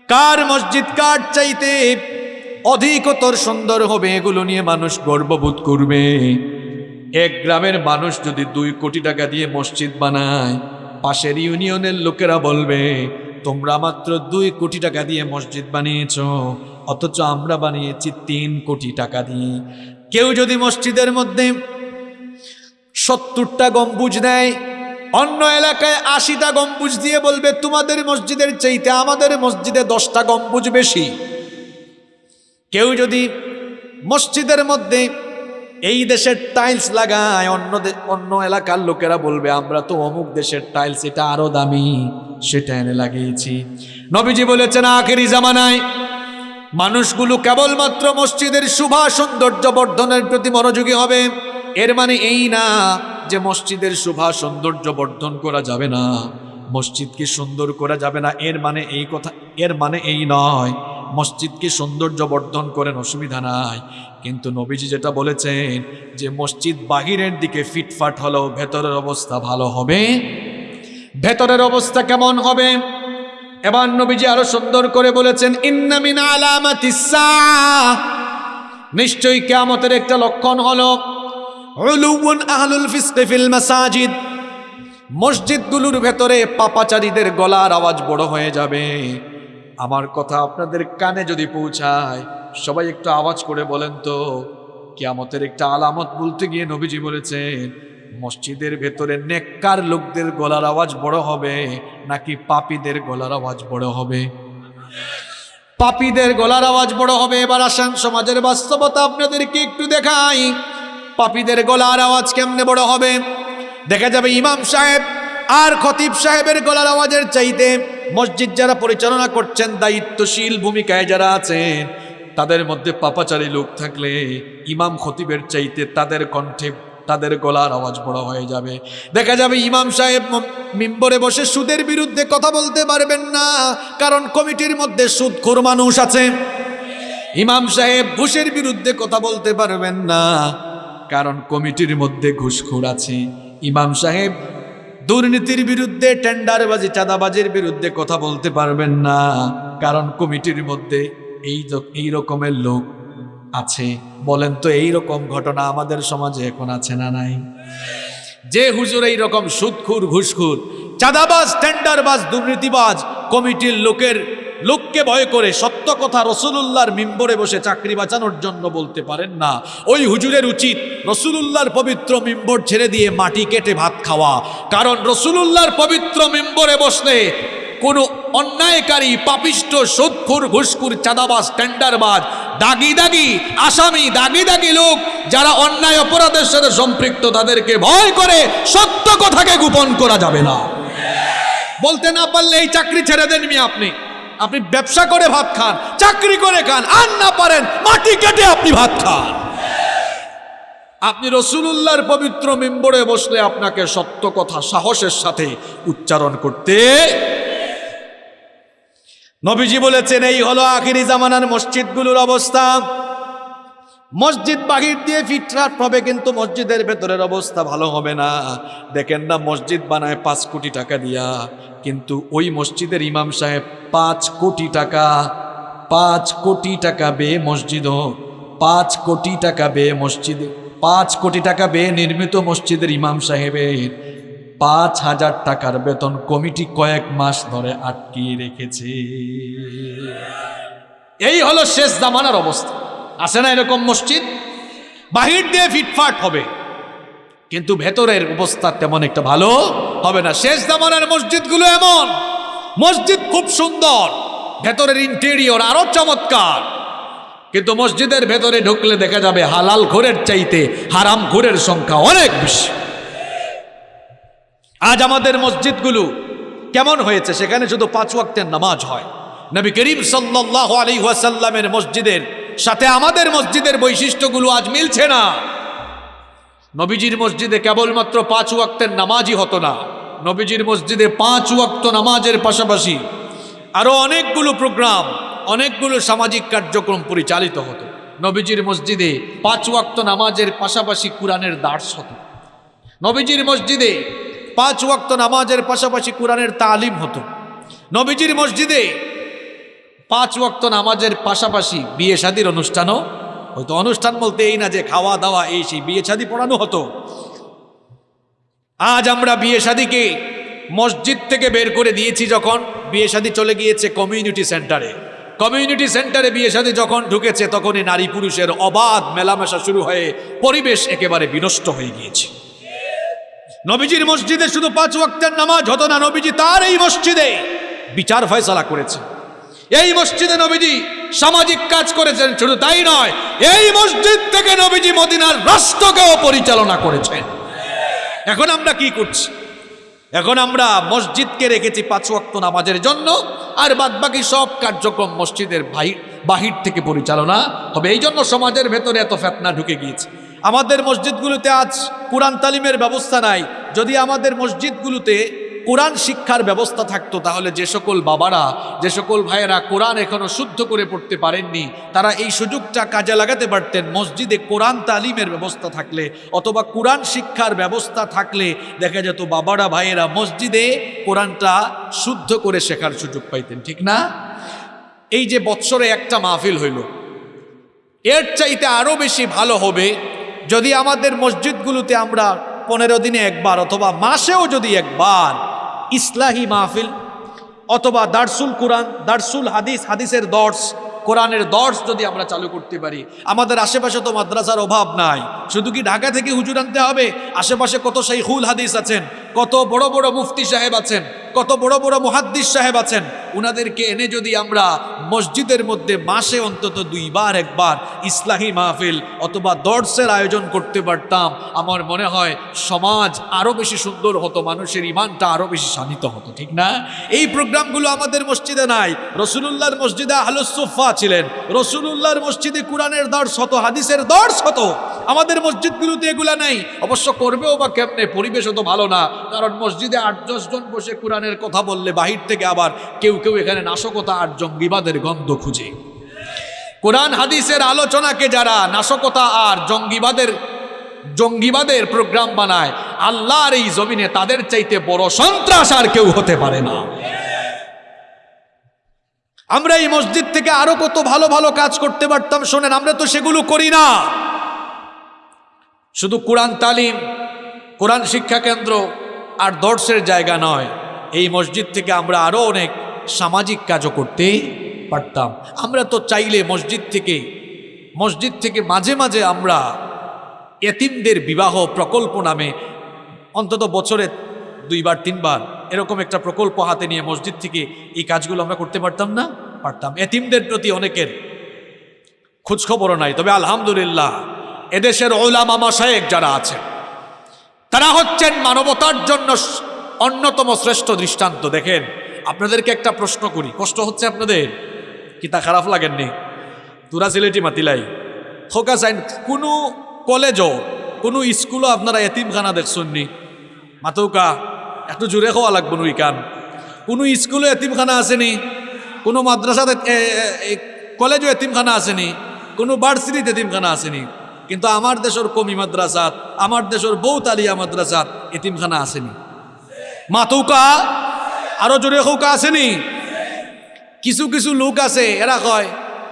কার মসজিদ কার চাইতে অধিকতর সুন্দর হবে এগুলো নিয়ে মানুষ গর্ববোধ করবে। এক গ্রামের মানুষ যদি দুই কোটি টাকা দিয়ে মসজিদ বানায়, পাশের ইউনিয়নের লোকেরা বলবে, তোমরা মাত্র দুই কোটি টাকা দিয়ে মসজিদ বানিয়েছ, অথচ আমরা বানিয়েছি তিন কোটি টাকা দিয়ে। কেউ যদি মসজিদের মধ্যে সত্তরটা গম্বুজ দেয় অন্য এলাকায় আশিটা গম্বুজ দিয়ে বলবে, তোমাদের মসজিদের চাইতে আমাদের মসজিদে দশটা গম্বুজ বেশি। কেউ যদি মসজিদের মধ্যে এই দেশের টাইলস লাগায়, অন্য অন্য এলাকার লোকেরা বলবে, আমরা তো অমুক দেশের টাইলস, এটা আরও দামি, সেটা এনে লাগিয়েছি। নবীজি বলেছেন, আখেরি জামানায় মানুষগুলো কেবলমাত্র মসজিদের শুভা সৌন্দর্য বর্ধনের প্রতি মনোযোগী হবে। এর মানে এই না যে মসজিদের শোভা সৌন্দর্য বর্ধন করা যাবে না, মসজিদকে সুন্দর করা যাবে না, এর মানে এই কথা, এর মানে এই নয়। মসজিদকে সৌন্দর্য বর্ধন করেন অসুবিধা নাই। কিন্তু নবীজি যেটা বলেছেন যে মসজিদ বাহিরের দিকে ফিটফাট হলেও ভেতরের অবস্থা ভালো হবে। ভেতরের অবস্থা কেমন হবে? এবার নবীজি আরও সুন্দর করে বলেছেন ইন্নামিন আলামাতিস। নিশ্চয়ই কেয়ামতের একটা লক্ষণ হলো মসজিদগুলোর ভেতরে পাপাচারীদের গলার আওয়াজ বড় হয়ে যাবে। আমার কথা আপনাদের কানে যদি পৌঁছায়, সবাই একটু আওয়াজ করে বলেন তো, কেয়ামতের একটা আলামত বলতে গিয়ে নবীজি বলেছেন, মসজিদের ভেতরে নেককার লোকদের গলার আওয়াজ বড় হবে, নাকি পাপীদের গলার আওয়াজ বড় হবে? পাপীদের গলার আওয়াজ বড় হবে। এবার আসান সমাজের বাস্তবতা আপনাদেরকে একটু দেখাই। পাপীদের গলার আওয়াজ কেমনে বড় হবে? দেখা যাবে ইমাম সাহেব আর খতিব সাহেবের গলার আওয়াজের চাইতে মসজিদ যারা পরিচালনা করছেন দায়িত্বশীল ভূমিকায় যারা আছেন, তাদের মধ্যে পাপাচারী লোক থাকলে ইমাম খতিবের চাইতে তাদের কণ্ঠে তাদের গলার আওয়াজ বড় হয়ে যাবে। দেখা যাবে ইমাম সাহেব মিম্বরে বসে সুদের বিরুদ্ধে কথা বলতে পারবেন না, কারণ কমিটির মধ্যে সুদখোর মানুষ আছে। ইমাম সাহেব ঘুষের বিরুদ্ধে কথা বলতে পারবেন না কারণ কমিটির মধ্যে ঘুষখোর আছে। ইমাম সাহেব, দুর্নীতির বিরুদ্ধে, টেন্ডারবাজি, চাঁদাবাজির বিরুদ্ধে কথা বলতে পারবেন না। কারণ কমিটির মধ্যে এই এই রকমের লোক আছে। বলেন তো, এই রকম ঘটনা আমাদের সমাজে এখন আছে না নাই? যে হুজুর এই রকম সুদখুর, ঘুষখুর, চাঁদাবাজ, টেন্ডারবাজ, দুর্নীতিবাজ কমিটির লোকের লোককে ভয় করে সত্য কথা রসুলুল্লাহর মিম্বরে বসে চাকরি বাঁচানোর জন্য বলতে পারেন না। ওই হুজুরের উচিত রসুলুল্লাহর পবিত্র মিম্বর ছেড়ে দিয়ে মাটি কেটে ভাত খাওয়া। কারণ রসুলুল্লাহর পবিত্র মিম্বরে বসলে কোনো অন্যায়কারী, পাপিষ্ট সুদখুর ঘুষখুর, চাঁদাবাজ, টেন্ডারবাজ, দাগি দাগি, আসামি, দাগি দাগি লোক যারা অন্যায় অপরাধের সাথে সম্পৃক্ত তাদেরকে ভয় করে সত্য কথাকে গোপন করা যাবে না। বলতে না পারলে এই চাকরি ছেড়ে দেন মি আপনি। আপনি ব্যবসা করে ভাত খান, চাকরি করে খান, আর না পারেন, মাটি কেটে আপনি ভাত খান। আপনি রসুলুল্লাহর পবিত্র মেম্বরে বসলে আপনাকে সত্য কথা, সাহসের সাথে উচ্চারণ করতে। নবীজি বলেছেন, এই হলো আখিরি জামানার মসজিদগুলোর অবস্থা। মসজিদ বাহির দিয়ে ফিটরাট হবে কিন্তু মসজিদের ভেতরের অবস্থা ভালো হবে না। দেখেন না, মসজিদ বানায় পাঁচ কোটি টাকা দিয়া, কিন্তু ওই মসজিদের ইমাম সাহেব পাঁচ কোটি টাকা, পাঁচ কোটি টাকা বে মসজিদ পাঁচ কোটি টাকা বে মসজিদে, পাঁচ কোটি টাকা বে নির্মিত মসজিদের ইমাম সাহেবের পাঁচ হাজার টাকার বেতন কমিটি কয়েক মাস ধরে আটকিয়ে রেখেছে। এই হলো শেষ জামানার অবস্থা। আছে না এরকম মসজিদ? বাহির দিয়ে ফিটফাট হবে। কিন্তু ভেতরের অবস্থা তেমন একটা ভালো হবে না। শেষ জামানার মসজিদগুলো এমন। মসজিদ খুব সুন্দর। ভেতরের ইন্টেরিয়র আরও চমৎকার। কিন্তু মসজিদের ভেতরে ঢুকলে দেখা যাবে হালাল ঘোরের চাইতে হারাম ঘোরের সংখ্যা অনেক বেশি। আজ আমাদের মসজিদগুলো কেমন হয়েছে? সেখানে শুধু পাঁচ ওয়াক্তের নামাজ হয়। নবী করিম সাল্লাহ আলী ওয়াসাল্লামের মসজিদের সাথে আমাদের মসজিদের বৈশিষ্ট্যগুলো আজ মিলছে না। নবীজির মসজিদে কেবলমাত্র পাঁচ ওয়াক্তের নামাজই হতো না। নবীজির মসজিদে পাঁচ ওয়াক্ত নামাজের পাশাপাশি আরও অনেকগুলো প্রোগ্রাম, অনেকগুলো সামাজিক কার্যক্রম পরিচালিত হতো। নবীজির মসজিদে পাঁচ ওয়াক্ত নামাজের পাশাপাশি কোরআনের দার্স হতো। নবীজির মসজিদে পাঁচ ওয়াক্ত নামাজের পাশাপাশি কোরআনের তালিম হতো। নবীজির মসজিদে পাঁচ ওয়াক্ত নামাজের পাশাপাশি বিয়ে শাদির অনুষ্ঠানও হয়তো অনুষ্ঠান বলতে এই না যে খাওয়া দাওয়া, এই সেই বিয়ে শাদি পড়ানো হতো। আজ আমরা বিয়ে শাদিকে মসজিদ থেকে বের করে দিয়েছি যখন বিয়ে শাদি চলে গিয়েছে কমিউনিটি সেন্টারে। কমিউনিটি সেন্টারে বিয়ে শাদি যখন ঢুকেছে তখনই নারী পুরুষের অবাধ মেলামেশা শুরু হয়ে পরিবেশ একেবারে বিনষ্ট হয়ে গিয়েছে। নবীজির মসজিদে শুধু পাঁচ ওয়াক্তের নামাজ হতো না, নবীজি তার এই মসজিদে বিচার ফয়সালা করেছে। এই মসজিদে নবীজি সামাজিক কাজ করেছেন, শুধু তাই নয়, এই মসজিদ থেকে নবীজি মদিনার রাষ্ট্রকেও পরিচালনা করেছেন। এখন আমরা কি করছি? এখন আমরা মসজিদকে রেখেছি পাঁচ ওয়াক্ত নামাজের জন্য, আর বাদবাকি সব কার্যক্রম মসজিদের বাহির বাহির থেকে পরিচালনা হবে। এই জন্য সমাজের ভেতরে এত ফেতনা ঢুকে গিয়েছে। আমাদের মসজিদগুলোতে আজ কোরআন তালিমের ব্যবস্থা নাই। যদি আমাদের মসজিদগুলোতে কোরআন শিক্ষার ব্যবস্থা থাকতো, তাহলে যে সকল বাবারা, যে সকল ভাইয়েরা কোরআন এখনও শুদ্ধ করে পড়তে পারেননি, তারা এই সুযোগটা কাজে লাগাতে পারতেন। মসজিদে কোরআন তালিমের ব্যবস্থা থাকলে অথবা কোরআন শিক্ষার ব্যবস্থা থাকলে দেখা যেত বাবারা, ভাইয়েরা মসজিদে কোরআনটা শুদ্ধ করে শেখার সুযোগ পাইতেন, ঠিক না? এই যে বৎসরে একটা মাহফিল হইল, এর চাইতে আরও বেশি ভালো হবে যদি আমাদের মসজিদগুলোতে আমরা পনেরো দিনে একবার অথবা মাসেও যদি একবার ইসলাহি মাহফিল অথবা দার্সুল কোরআন, দার্সুল হাদিস, হাদিসের দর্শ, কোরআনের দর্শ যদি আমরা চালু করতে পারি। আমাদের আশেপাশে তো মাদ্রাসার অভাব নাই। শুধু কি ঢাকা থেকে হুজুর আনতে হবে? আশেপাশে কত সেই হুল হাদিস আছেন? কত বড় বড় মুফতি সাহেব আছেন, কত বড় বড় মুহাদ্দিস সাহেব আছেন, উনাদেরকে এনে যদি আমরা মসজিদের মধ্যে মাসে অন্তত দুইবার, একবার ইসলাহি মাহফিল অথবা দর্শের আয়োজন করতে পারতাম, আমার মনে হয় সমাজ আরও বেশি সুন্দর হতো, মানুষের ইমানটা আরও বেশি শানিত হতো, ঠিক না? এই প্রোগ্রামগুলো আমাদের মসজিদে নাই, রসুলুল্লাহর মসজিদে আহলুসুফা ছিলেন, রসুলুল্লাহর মসজিদে কোরআনের দর্শ হতো, হাদিসের দর্শ হতো, আমাদের মসজিদগুলোতে এগুলা নেই, অবশ্য করবেও বা কেমনে, পরিবেশও তো ভালো না কারণ মসজিদে আট জন বসে কোরআনের কথা বললে বাহির থেকে আবার কেউ কেউ এখানে নাশকতা আর জঙ্গিবাদের গন্ধ খুঁজে। কোরআন, হাদিসের আলোচনাকে যারা নাশকতা আর জঙ্গিবাদের জঙ্গিবাদের প্রোগ্রাম বানায়, আল্লাহর এই জমিনে তাদের চাইতে বড় সন্ত্রাস আর কেউ হতে পারে না। আমরা এই মসজিদ থেকে আরও কত ভালো ভালো কাজ করতে পারতাম, শোনেন, আমরা তো সেগুলো করি না। শুধু কোরআন তালিম, কোরআন শিক্ষা কেন্দ্র আর দর্শের জায়গা নয়। এই মসজিদ থেকে আমরা আরও অনেক সামাজিক কাজও করতে পারতাম। আমরা তো চাইলে মসজিদ থেকে মসজিদ থেকে মাঝে মাঝে আমরা এতিমদের বিবাহ প্রকল্প নামে অন্তত বছরে দুইবার, তিনবার এরকম একটা প্রকল্প হাতে নিয়ে মসজিদ থেকে এই কাজগুলো আমরা করতে পারতাম না? পারতাম। এতিমদের প্রতি অনেকের খোঁজখবরও নাই। তবে আলহামদুলিল্লাহ, এদেশের ওলামা মাসায়েক যারা আছেন তারা হচ্ছেন মানবতার জন্য অন্যতম শ্রেষ্ঠ দৃষ্টান্ত। দেখেন, আপনাদেরকে একটা প্রশ্ন করি। কষ্ট হচ্ছে আপনাদের? কি তা খারাপ লাগেননি? তুরা সিলেটি মাতিলাই। খোকা সাইন, কোনো কলেজও, কোনো স্কুলও আপনারা এতিমখানা দেখছেননি? মাতৌকা একটু জুড়ে খাওয়া লাগবো নুই কান। কোনো স্কুলে এতিমখানা আসেনি? কোনো মাদ্রাসাতে কলেজও এতিমখানা আসেনি? কোনো ভার্সিটিতে এতিমখানা আসেনি? কিন্তু আমার দেশের কমি মাদ্রাসাত, আমার দেশের বৌতালিয়া মাদ্রাসাত এতিমখানা আসেনি। মাতুকা? আরও জোরে হৌকা, আসেনি? কিছু কিছু লোক আছে, এরা কয়,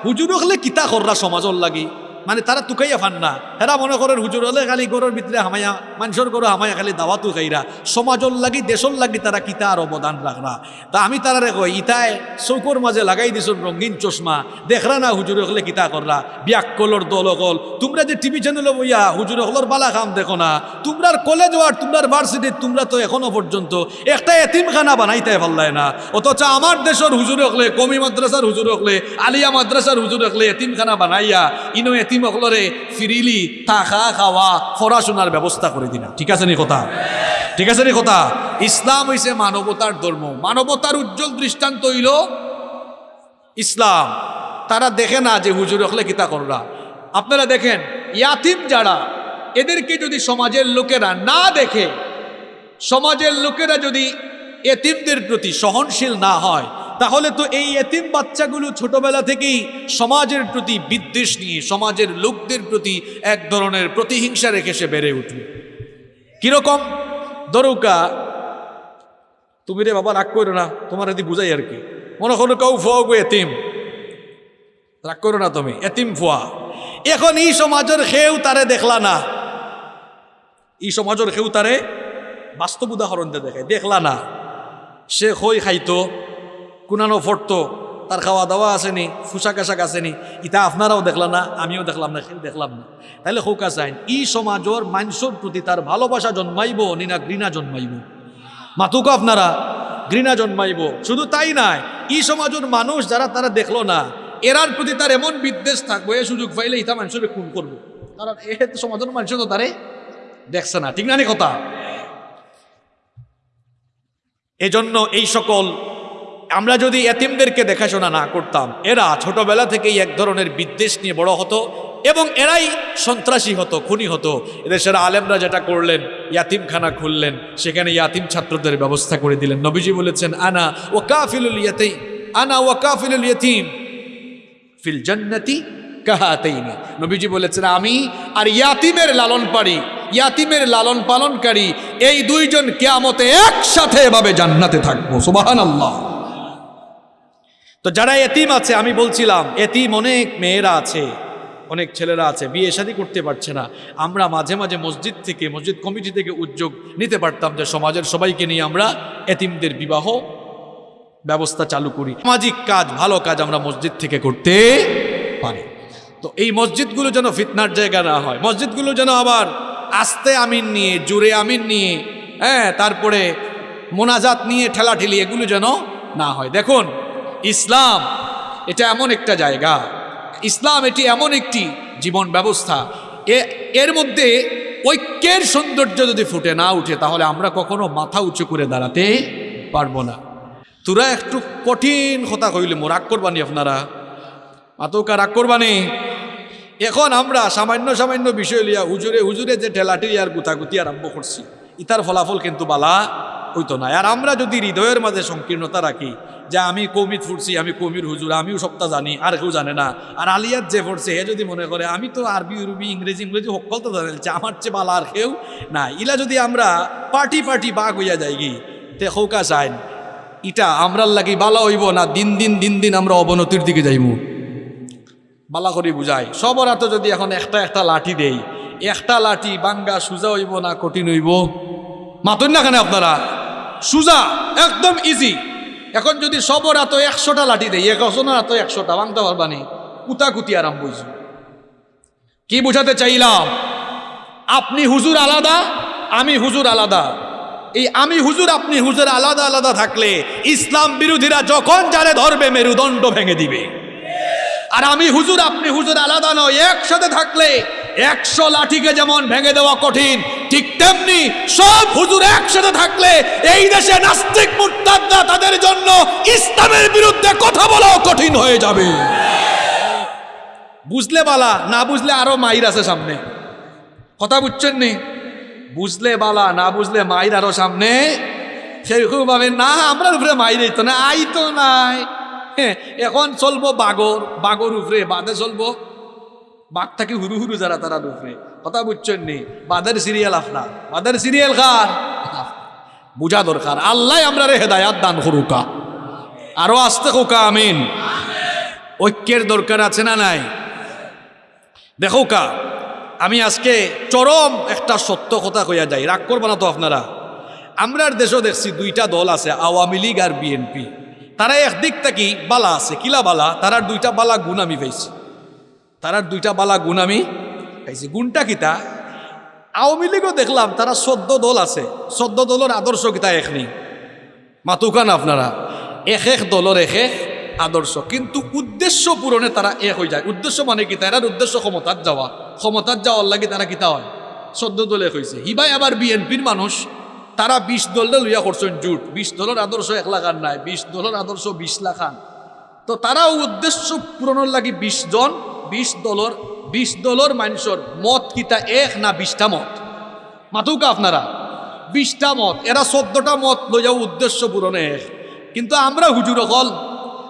হুজুর হলে কিতা কররা সমাজর লাগি? মানে তারা তুকাইয়া ফান না। এরা মনে করেন, হুজুর, হলে খালি গরুর ভিতরে হামায়া, মানুষের গরু হামায়া খালি দাওয়াতু খাইরা, সমাজর লাগি, দেশর লাগি তারা কিতা আর অবদান রাখরা তা আমি তারা কই, ইতায় চৌকর মাঝে লাগাই দিছুন রঙিন চশমা, দেখরা না হুজুর হলে কিতা কররা বিয়াক্কলর দল অকল, তোমরা যে টিভি চ্যানেলে বইয়া হুজুর হলর বালা খাম দেখো না, তোমরার কলেজ আর তোমরার ভার্সিটি তোমরা তো এখনও পর্যন্ত একটা এতিমখানা বানাইতে পারলাই না। অথচ আমার দেশের হুজুর হকলে কমি মাদ্রাসার হুজুর হকলে আলিয়া মাদ্রাসার হুজুর হকলে এতিমখানা বানাইয়া, ইনো এতিম হকলরে ফিরিলি থাকা খাওয়া পড়াশোনার ব্যবস্থা করে দিনা। ঠিক আছে নি কথা? ঠিক আছে নি কথা? ইসলাম হইছে মানবতার ধর্ম। মানবতার উজ্জ্বল দৃষ্টান্ত হইল ইসলাম। তারা দেখে না যে হুজুর হকলে কিতা কররা। আপনারা দেখেন, ইয়াতিম যারা, এদেরকে যদি সমাজের লোকেরা না দেখে, সমাজের লোকেরা যদি এতিমদের প্রতি সহনশীল না হয় তাহলে তো এই এতিম বাচ্চাগুলো ছোটবেলা থেকেই সমাজের প্রতি বিদ্বেষ নিয়ে, সমাজের লোকদের প্রতি এক ধরনের প্রতিহিংসা রেখে সে বেড়ে উঠবে কীরকম? দরৌকা, তুমি রে বাবা রাগ করো না, তোমার এদি বুঝাই আর কি। মনে করো কেউ ফুয়া গো এতিম। রাগ করো না তুমি, এতিম ফুয়া। এখন এই সমাজের খেউ তারে দেখলা না। এই সমাজের খেউ তারে বাস্তব উদাহরণ দেখায়, দেখলা না। সে খই খাইতো কুনানো ফটতো, তার খাওয়া দাওয়া আসেনি, পোশাক আশাক আসেনি। ইটা আপনারাও দেখলাম না, আমিও দেখলাম না দেখলাম না। তাহলে হোকা চাইন ই সমাজর মানুষের প্রতি তার ভালোবাসা জন্মাইব, নি না ঘৃণা জন্মাইব। মাতুক আপনারা, ঘৃণা জন্মাইব। শুধু তাই নাই, ই সমাজের মানুষ যারা তারা দেখল না, এরার প্রতি তার এমন বিদ্বেষ থাকব, এ সুযোগ পাইলে ইটা মানুষের খুন করব। কারণ এ সমাজের মানুষ তো তারে দেখছে না, ঠিক নি কথা? এজন্য এই সকল আমরা যদি এতিমদেরকে দেখাশোনা না করতাম, এরা ছোটবেলা থেকেই এক ধরনের বিদ্বেষ নিয়ে বড় হতো এবং এরাই সন্ত্রাসী হতো, খুনি হতো। এদেশের আলেমরা যেটা করলেন, ইয়াতিমখানা খুললেন, সেখানে ইয়াতিম ছাত্রদের ব্যবস্থা করে দিলেন। নবীজি বলেছেন, আনা ও কাফিলুল ইয়াতেই আনা ও কাফিলুল ইয়াতিম ফিল জান্নাতি কাহাতেইনি। নবীজি বলেছেন, আমি আর ইয়াতিমের লালন পারি, ইয়াতিমের লালন পালনকারী, এই দুইজন কেয়ামতে একসাথে এভাবে জান্নাতে থাকব। সুবাহান আল্লাহ তো যারা এতিম আছে, আমি বলছিলাম, এতিম অনেক মেয়েরা আছে, অনেক ছেলেরা আছে, বিয়ে শাদী করতে পারছে না। আমরা মাঝে মাঝে মসজিদ থেকে, মসজিদ কমিটি থেকে উদ্যোগ নিতে পারতাম যে সমাজের সবাইকে নিয়ে আমরা এতিমদের বিবাহ ব্যবস্থা চালু করি। সামাজিক কাজ, ভালো কাজ আমরা মসজিদ থেকে করতে পারি। তো এই মসজিদগুলো যেন ফিতনার জায়গা না হয়। মসজিদগুলো যেন আবার আস্তে আমিন নিয়ে জুড়ে আমিন নিয়ে হ্যাঁ তারপরে মোনাজাত নিয়ে, ঠেলাঠেলি এগুলো যেন না হয়। দেখুন ইসলাম, এটা এমন একটা জায়গা। ইসলাম এটি এমন একটি জীবন ব্যবস্থা। এর মধ্যে ঐক্যের সৌন্দর্য যদি ফুটে না উঠে, তাহলে আমরা কখনো মাথা উঁচু করে দাঁড়াতে পারব না। তোরা একটু কঠিন কথা কইলে মো, রাগ করবানি আপনারা? মাতৌকা, রাগ করবানি? এখন আমরা সামান্য সামান্য বিষয় লিয়া হুজুরে হুজুরে যে ঠেলাটি আর গুতাগুতি আরম্ভ করছি, ইতার ফলাফল কিন্তু বালা হইতো না। আর আমরা যদি হৃদয়ের মাঝে সংকীর্ণতা রাখি যে আমি কৌমিত ফুটছি, আমি কৌমির হুজুর, আমিও সবটা জানি, আর কেউ জানে না। আর আলিয়াত যে পড়ছে হে যদি মনে করে, আমি তো আরবি উরবি ইংরেজি ইংরেজি সকল তো জানাইছে আমার চেয়ে বালা আর কেউ না ইলা যদি আমরা পার্টি পার্টি বাঘ হইয়া যাই গি, তে হৌকা চাইন ইটা আমরার লাগি বালা হইব না, দিন দিন দিন দিন আমরা অবনতির দিকে যাইব বালা করি বুঝাই। সবার হাতে যদি এখন একটা একটা লাঠি দেই, একটা লাঠি বাঙ্গা সুজা হইব না, কঠিন হইব? মাতুন না কেন আপনারা? সুজা, একদম ইজি এখন যদি সবর এত একশোটা লাঠি দেই একজনের এত একশোটা বাংতে পারবানি কুতাকুতি আরাম হয়েছে কি বুঝাতে চাইলাম? আপনি হুজুর আলাদা, আমি হুজুর আলাদা। এই আমি হুজুর, আপনি হুজুর আলাদা আলাদা থাকলে ইসলাম বিরোধীরা যখন যারে ধরবে, মেরুদণ্ড ভেঙে দিবে। আর আমি হুজুর, আপনি হুজুর আলাদা নয়, একসাথে থাকলে একশো লাঠিকে যেমন ভেঙে দেওয়া কঠিন ঠিক তেমনি সব হুজুর একসাথে থাকলে এই দেশে নাস্তিক মুরতাদরা তাদের জন্য ইসলামের বিরুদ্ধে কথা বলাও কঠিন হয়ে যাবে। বুঝলে বালা না বুঝলে আরও মাইর আছে সামনে। কথা বুঝছেন নি? বুঝলে বালা না বুঝলে মাইর আরও সামনে। সেরকম ভাবে না আমরা উপরে মাইর তো না আই তো নাই। হ্যাঁ, এখন চলবো বাগর বাগর উপরে বাদে চলবো। বাঘ থাকি হুরু হুরু যারা, তারা উপরে কথা বুঝছেন নি? বাদের সিরিয়াল আপনার। বাদের সিরিয়াল কার? বুঝা দরকার। আল্লাহ আমরা রে হেদায়াত দান করুকা। আরও আসতে কোকা আমিন। ঐক্যের দরকার আছে না নাই? দেখো কা, আমি আজকে চরম একটা সত্য কথা কইয়া যাই। রাগ করবা না তো আপনারা? আমরার দেশও দেখছি দুইটা দল আছে, আওয়ামী লীগ আর বিএনপি। তারা একদিক থেকে বালা আছে। কিলা বালা? তারার দুইটা বালা গুণ আমি পাইছি। তারার দুইটা বালা গুণ আমি পাইছি। গুণটা কিতা আওয়ামী লীগও দেখলাম তারা চোদ্দ দল আছে। চোদ্দ দলের আদর্শ কিতা এক নেই। মাতুকান আপনারা। এক এক দলের এক এক আদর্শ। কিন্তু উদ্দেশ্য পূরণে তারা এক হয়ে যায়। উদ্দেশ্য মানে কি? তারার উদ্দেশ্য ক্ষমতার যাওয়া। ক্ষমতার যাওয়ার লাগে তারা কিতা হয়? চোদ্দ দলে হয়েছে হিবাই আবার বিএনপির মানুষ। তারা বিশ দলটা লইয়া করছেন জুট। বিশ দলের আদর্শ এক লাখান নাই। বিশ দলের আদর্শ বিশ লাখান তো তারাও উদ্দেশ্য পূরণের লাগি বিশ জন বিশ দলর বিশ দলর মানুষের মত কিতা এক না বিশটা মত? মাতুকা আপনারা, বিশটা মত, এরা চোদ্দটা মত লইয়াও উদ্দেশ্য পূরণে এক। কিন্তু আমরা হুজুর অকল,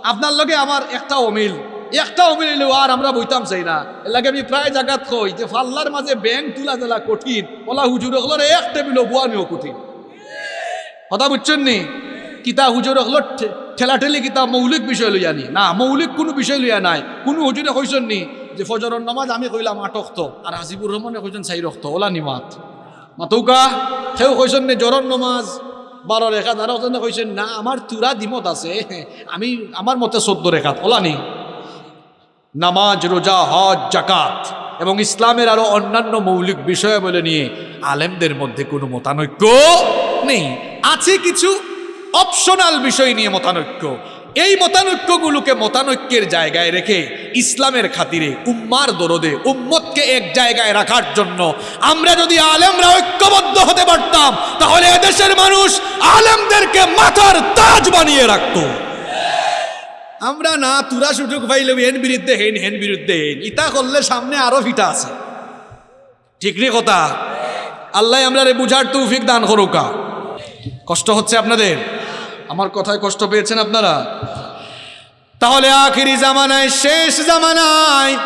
আপনার লগে আমার একটা অমিল একটা অমিল হইলেও আর আমরা বইতাম চাই না। এর লাগে আমি প্রায় জায়গাত কই যে ফাল্লার মাঝে ব্যাংক তুলা দিলা কঠিন ওলা হুজুর হলোর এক টেবিল বুয়ানিও কঠিন। কথা বুঝছেন নি? কিতা হুজুর হলো ঠেলাঠেলি কিতা মৌলিক বিষয় লইয়া নি না, মৌলিক কোনো বিষয় লইয়া নাই। কোনো হুজুরে কইছেন নি যে ফজরের নামাজ আমি কইলাম আট রক্ত আর হাজিবুর রহমানে কইছেন চাই রক্ত ওলা নিমাত মাতৌকা সেও কইছেন নি জরর নমাজ বারো রেখাত আর ওজনে কইছেন না আমার তুরা দিমত আছে, আমি আমার মতে চোদ্দ রেখাত ওলা নি। নামাজ রোজা হজ, জাকাত, এবং ইসলামের আরও অন্যান্য মৌলিক বিষয় বলে নিয়ে আলেমদের মধ্যে কোনো মতানৈক্য নেই। আছে কিছু অপশনাল বিষয় নিয়ে মতানৈক্য। এই মতানৈক্যগুলোকে মতানৈক্যের জায়গায় রেখে ইসলামের খাতিরে উম্মার দরদে, উম্মতকে এক জায়গায় রাখার জন্য আমরা যদি আলেমরা ঐক্যবদ্ধ হতে পারতাম, তাহলে এদেশের মানুষ আলেমদেরকে মাথার তাজ বানিয়ে রাখত। আমরা না তুরা সুযোগ পাইলে হেন বিরুদ্ধে হেন হেন বিরুদ্ধে হেন, ইতা করলে সামনে আরও ফিটা আছে। ঠিক রে কথা? আল্লাহ আমরা বুঝার তৌফিক দান করুকা। কষ্ট হচ্ছে আপনাদের? আমার কথায় কষ্ট পেয়েছেন আপনারা? তাহলে আখিরি জামানায়, শেষ জামানায়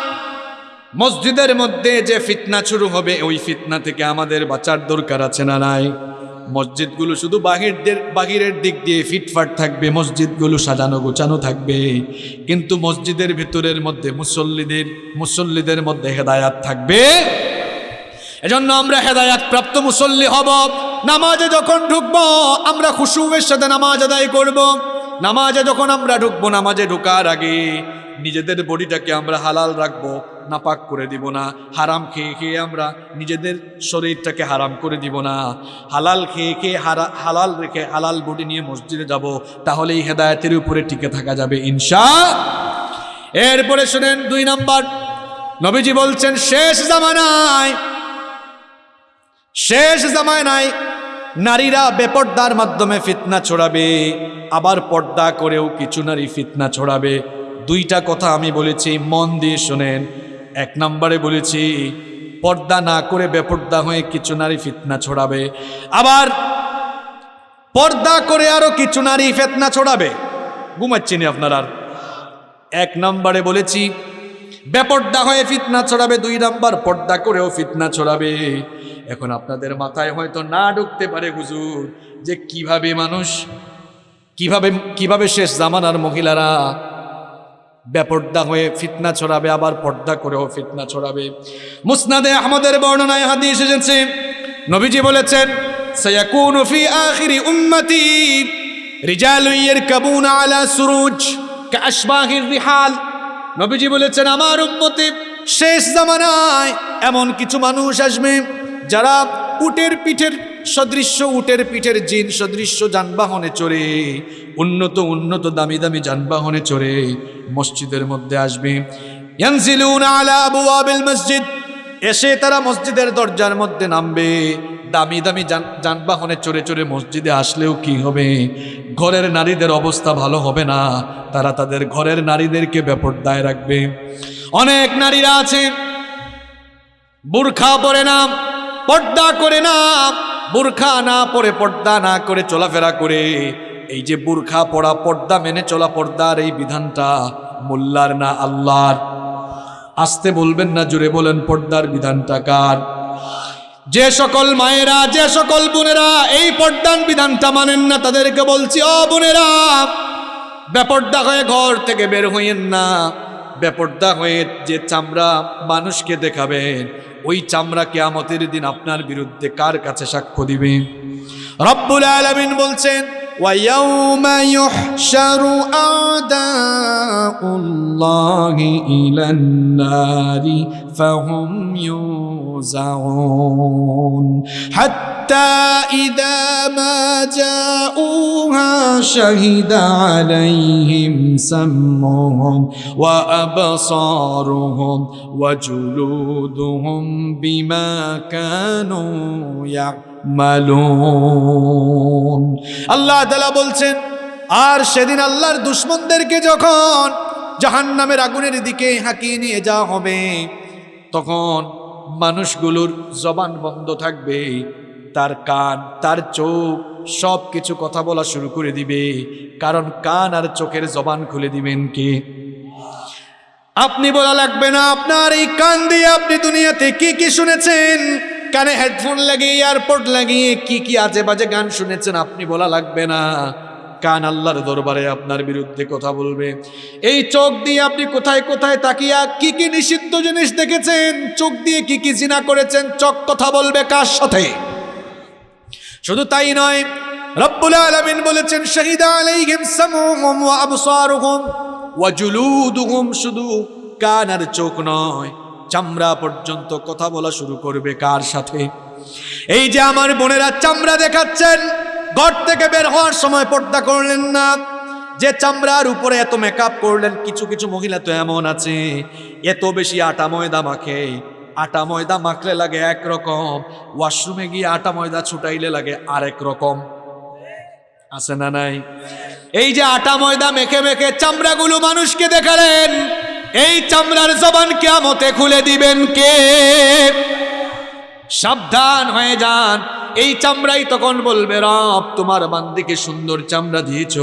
মসজিদের মধ্যে যে ফিতনা শুরু হবে, ওই ফিতনা থেকে আমাদের বাঁচার দরকার আছে না নাই? মসজিদগুলো শুধু বাহিরদের, বাহিরের দিক দিয়ে ফিটফাট থাকবে, মসজিদগুলো সাজানো গোছানো থাকবে। কিন্তু মসজিদের ভিতরের মধ্যে মুসল্লিদের মুসল্লিদের মধ্যে হেদায়াত থাকবে। এজন্য আমরা হেদায়াত প্রাপ্ত মুসল্লি হব। নামাজে যখন ঢুকবো, আমরা খুশুবের সাথে নামাজ আদায় করব। নামাজে যখন আমরা ঢুকবো, নামাজে ঢোকার আগে নিজেদের বডিটাকে আমরা হালাল রাখব, নাপাক করে দিব না। হারাম খেয়ে খেয়ে আমরা নিজেদের শরীরটাকে হারাম করে দিব না। হালাল খেয়ে খেয়ে হারা হালাল রেখে হালাল বডি নিয়ে মসজিদে যাব তাহলে এই হেদায়তের উপরে টিকে থাকা যাবে ইনশা এরপরে শোনেন দুই নাম্বার। নবীজি বলছেন, শেষ জামানায় শেষ জামানায় নারীরা বেপর্দার মাধ্যমে ফিতনা ছড়াবে, আবার পর্দা করেও কিছু নারী ফিতনা ছড়াবে। দুইটা কথা আমি বলেছি, মন দিয়ে শোনেন। এক নম্বরে বলেছি, পর্দা না করে বেপর্দা হয়ে কিছু নারী ফিতনা ছড়াবে। আবার পর্দা করে আরও কিছু নারী ফেতনা ছড়াবে। ঘুমাচ্ছিনি আপনার। আর এক নম্বরে বলেছি, বেপর্দা হয়ে ফিতনা ছড়াবে, দুই নাম্বার পর্দা করেও ফিতনা ছড়াবে। এখন আপনাদের মাথায় হয়তো না ঢুকতে পারে হুজুর, যে কীভাবে মানুষ, কীভাবে কীভাবে শেষ জামানার মহিলারা বেপর্দা হয়ে ফিতনা ছড়াবে, আবার পর্দা করেও ফিতনা ছড়াবে। মুসনাদে আহমদের বর্ণনায় হাদিস এসেছে, নবীজি বলেছেন নবীজি বলেছেন, আমার উম্মতে শেষ জামানায় এমন কিছু মানুষ আসবে যারা উটের পিঠের সদৃশ্য, উটের পিঠের জিন সদৃশ্য যানবাহনে চড়ে, উন্নত উন্নত, দামি দামি যানবাহনে চড়ে, মসজিদের মধ্যে আসবে। মসজিদ। এসে তারা মসজিদের দরজার মধ্যে নামবে। দামি দামি যানবাহনে চড়ে চড়ে মসজিদে আসলেও কি হবে? ঘরের নারীদের অবস্থা ভালো হবে না। তারা তাদের ঘরের নারীদেরকে বেপরদায় রাখবে। অনেক নারীরা আছে। বুরখা পরে না। পর্দা করে না, বুরখা না পরে পর্দা না করে চলাফেরা করে। এই যে বুরখা পড়া পর্দা মেনে চলা পর্দার এই বিধানটা মোল্লার না আল্লাহর? আসতে বলবেন না জুড়ে বলেন, পর্দার বিধানটা কার? যে সকল মায়েরা, যে সকল বোনেরা এই পর্দান বিধানটা মানেন না, তাদেরকে বলছি ও বোনেরা, বেপর্দা হয়ে ঘর থেকে বের হইয়েন না। বেপর্দা হয়ে যে চামড়া মানুষকে দেখাবেন, ওই চামড়া কেয়ামতের দিন আপনার বিরুদ্ধে কার কাছে সাক্ষ্য দিবে? রব্বুল আলমিন বলছেন ويوم يحشر أعداء الله إلى النار فهم يوزعون. حتى إذا ما جاءوها شهد عليهم سمعهم وأبصارهم وجلودهم بما كانوا يعملون. আল্লাহ তালা বলছেন, আর সেদিন আল্লাহর দুশ্মনদেরকে যখন জাহান নামের আগুনের দিকে হাঁকিয়ে নিয়ে যাওয়া হবে, তখন মানুষগুলোর জবান বন্ধ থাকবে, তার কান, তার চোখ সব কিছু কথা বলা শুরু করে দিবে। কারণ কান আর চোখের জবান খুলে দিবেন কে? আপনি বলা লাগবে না, আপনার এই কান দিয়ে আপনি দুনিয়াতে কি কি শুনেছেন? কানে হেডফোন লাগিয়ে এয়ারপোর্ট লাগিয়ে, কি কি আজে বাজে গান শুনেছেন আপনি বলা লাগবে না। কান আল্লাহর দরবারে আপনার বিরুদ্ধে কথা বলবে। এই চোখ দিয়ে আপনি কোথায় কোথায় তাকিয়া কি কি নিষিদ্ধ জিনিস দেখেছেন? চোখ দিয়ে কি কি জিনা করেছেন? চোখ কথা বলবে কার সাথে? শুধু তাই নয়, রব্বুল আলামিন বলেছেন, শহীদা আলাইহিম সামুহুম ওয়া আবসারুহুম ওয়া জুলুদুহুম শুধু কান আর চোখ নয়। চামড়া পর্যন্ত কথা বলা শুরু করবে কার সাথে? এই যে আমার বোনেরা চামড়া দেখাচ্ছেন, ঘর থেকে বের হওয়ার সময় পর্দা করলেন না। যে চামড়ার উপরে এত মেকআপ করলেন, কিছু কিছু মহিলা তো এমন আছে, এত বেশি আটা ময়দা মাখে। আটা ময়দা মাখলে লাগে একরকম ওয়াশরুমে গিয়ে আটা ময়দা ছুটাইলে লাগে আরেক রকম। আছে না নাই? এই যে আটা ময়দা মেখে মেখে চামড়াগুলো মানুষকে দেখালেন এই চামড়ার জবান কেমতে খুলে দিবেন কে? সাবধান হয়ে যান। এই চামড়াই তখন বলবে, রব, তোমার বান্দিকে সুন্দর চামড়া দিয়েছ।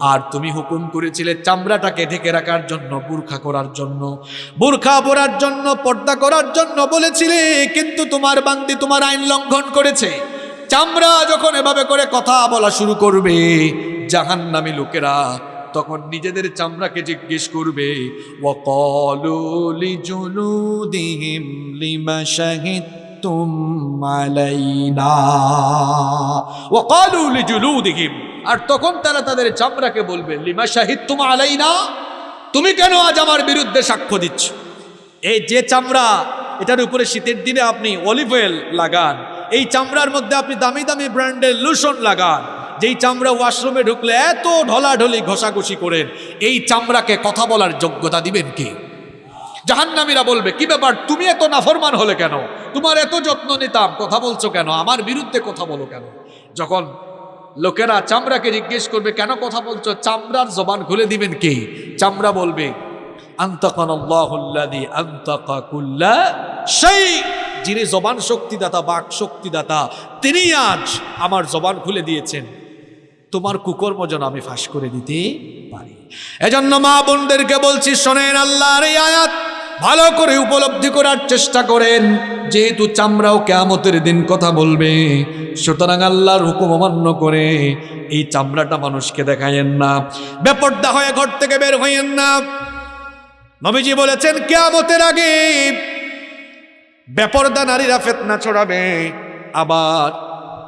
আর তুমি হুকুম করেছিলে চামড়াটাকে ঢেকে রাখার জন্য, বুরখা করার জন্য, বুরখা পরার জন্য, পর্দা করার জন্য বলেছিলে, কিন্তু তোমার বান্দি তোমার আইন লঙ্ঘন করেছে। চামড়া যখন এভাবে করে কথা বলা শুরু করবে, জাহান্নামী লোকেরা তখন নিজেদের চামড়াকে জিজ্ঞেস করবে লিজুলুদিহিম লিমা আর তখন তারা তাদের চামড়াকে বলবে, লিমা শাহিদতুম আলাইনা? তুমি কেন আজ আমার বিরুদ্ধে সাক্ষ্য দিচ্ছ? এই যে চামড়া, এটার উপরে শীতের দিনে আপনি অলিভ অয়েল লাগান, এই চামড়ার মধ্যে আপনি দামি দামি ব্র্যান্ডের লোশন লাগান। যেই চামড়া ওয়াশরুমে ঢুকলে এত ঢলাঢলি ঘষাঘষি করেন এই চামড়াকে কথা বলার যোগ্যতা দিবেন কি? জাহান্নামীরা বলবে, কি ব্যাপার, তুমি এত নাফরমান হলে কেন? তোমার এত যত্ন নিতাম, কথা বলছো কেন? আমার বিরুদ্ধে কথা বলো কেন? যখন লোকেরা চামড়াকে জিজ্ঞেস করবে, কেন কথা বলছো? চামড়ার জবান খুলে দিবেন কে? চামড়া বলবে সেই যিনি জবান শক্তিদাতা বাক শক্তিদাতা তিনি আজ আমার জবান খুলে দিয়েছেন। তোমার কুকর্ম যেন আমি ফাঁস করে দিতে পারি। এজন্য মা বোনদেরকে বলছি, শোনেন আল্লাহর এই আয়াত ভালো করে উপলব্ধি করার চেষ্টা করেন। যেহেতু চামড়াও কেয়ামতের দিন কথা বলবে, সুতরাং আল্লাহর হুকুম অমান্য করে এই চামড়াটা মানুষকে দেখায়েন না। বেপর্দা হয়ে ঘর থেকে বের হইয়েন না। নবীজি বলেছেন, কেয়ামতের আগে বেপর্দা নারীরা ফেতনা ছড়াবে, আবার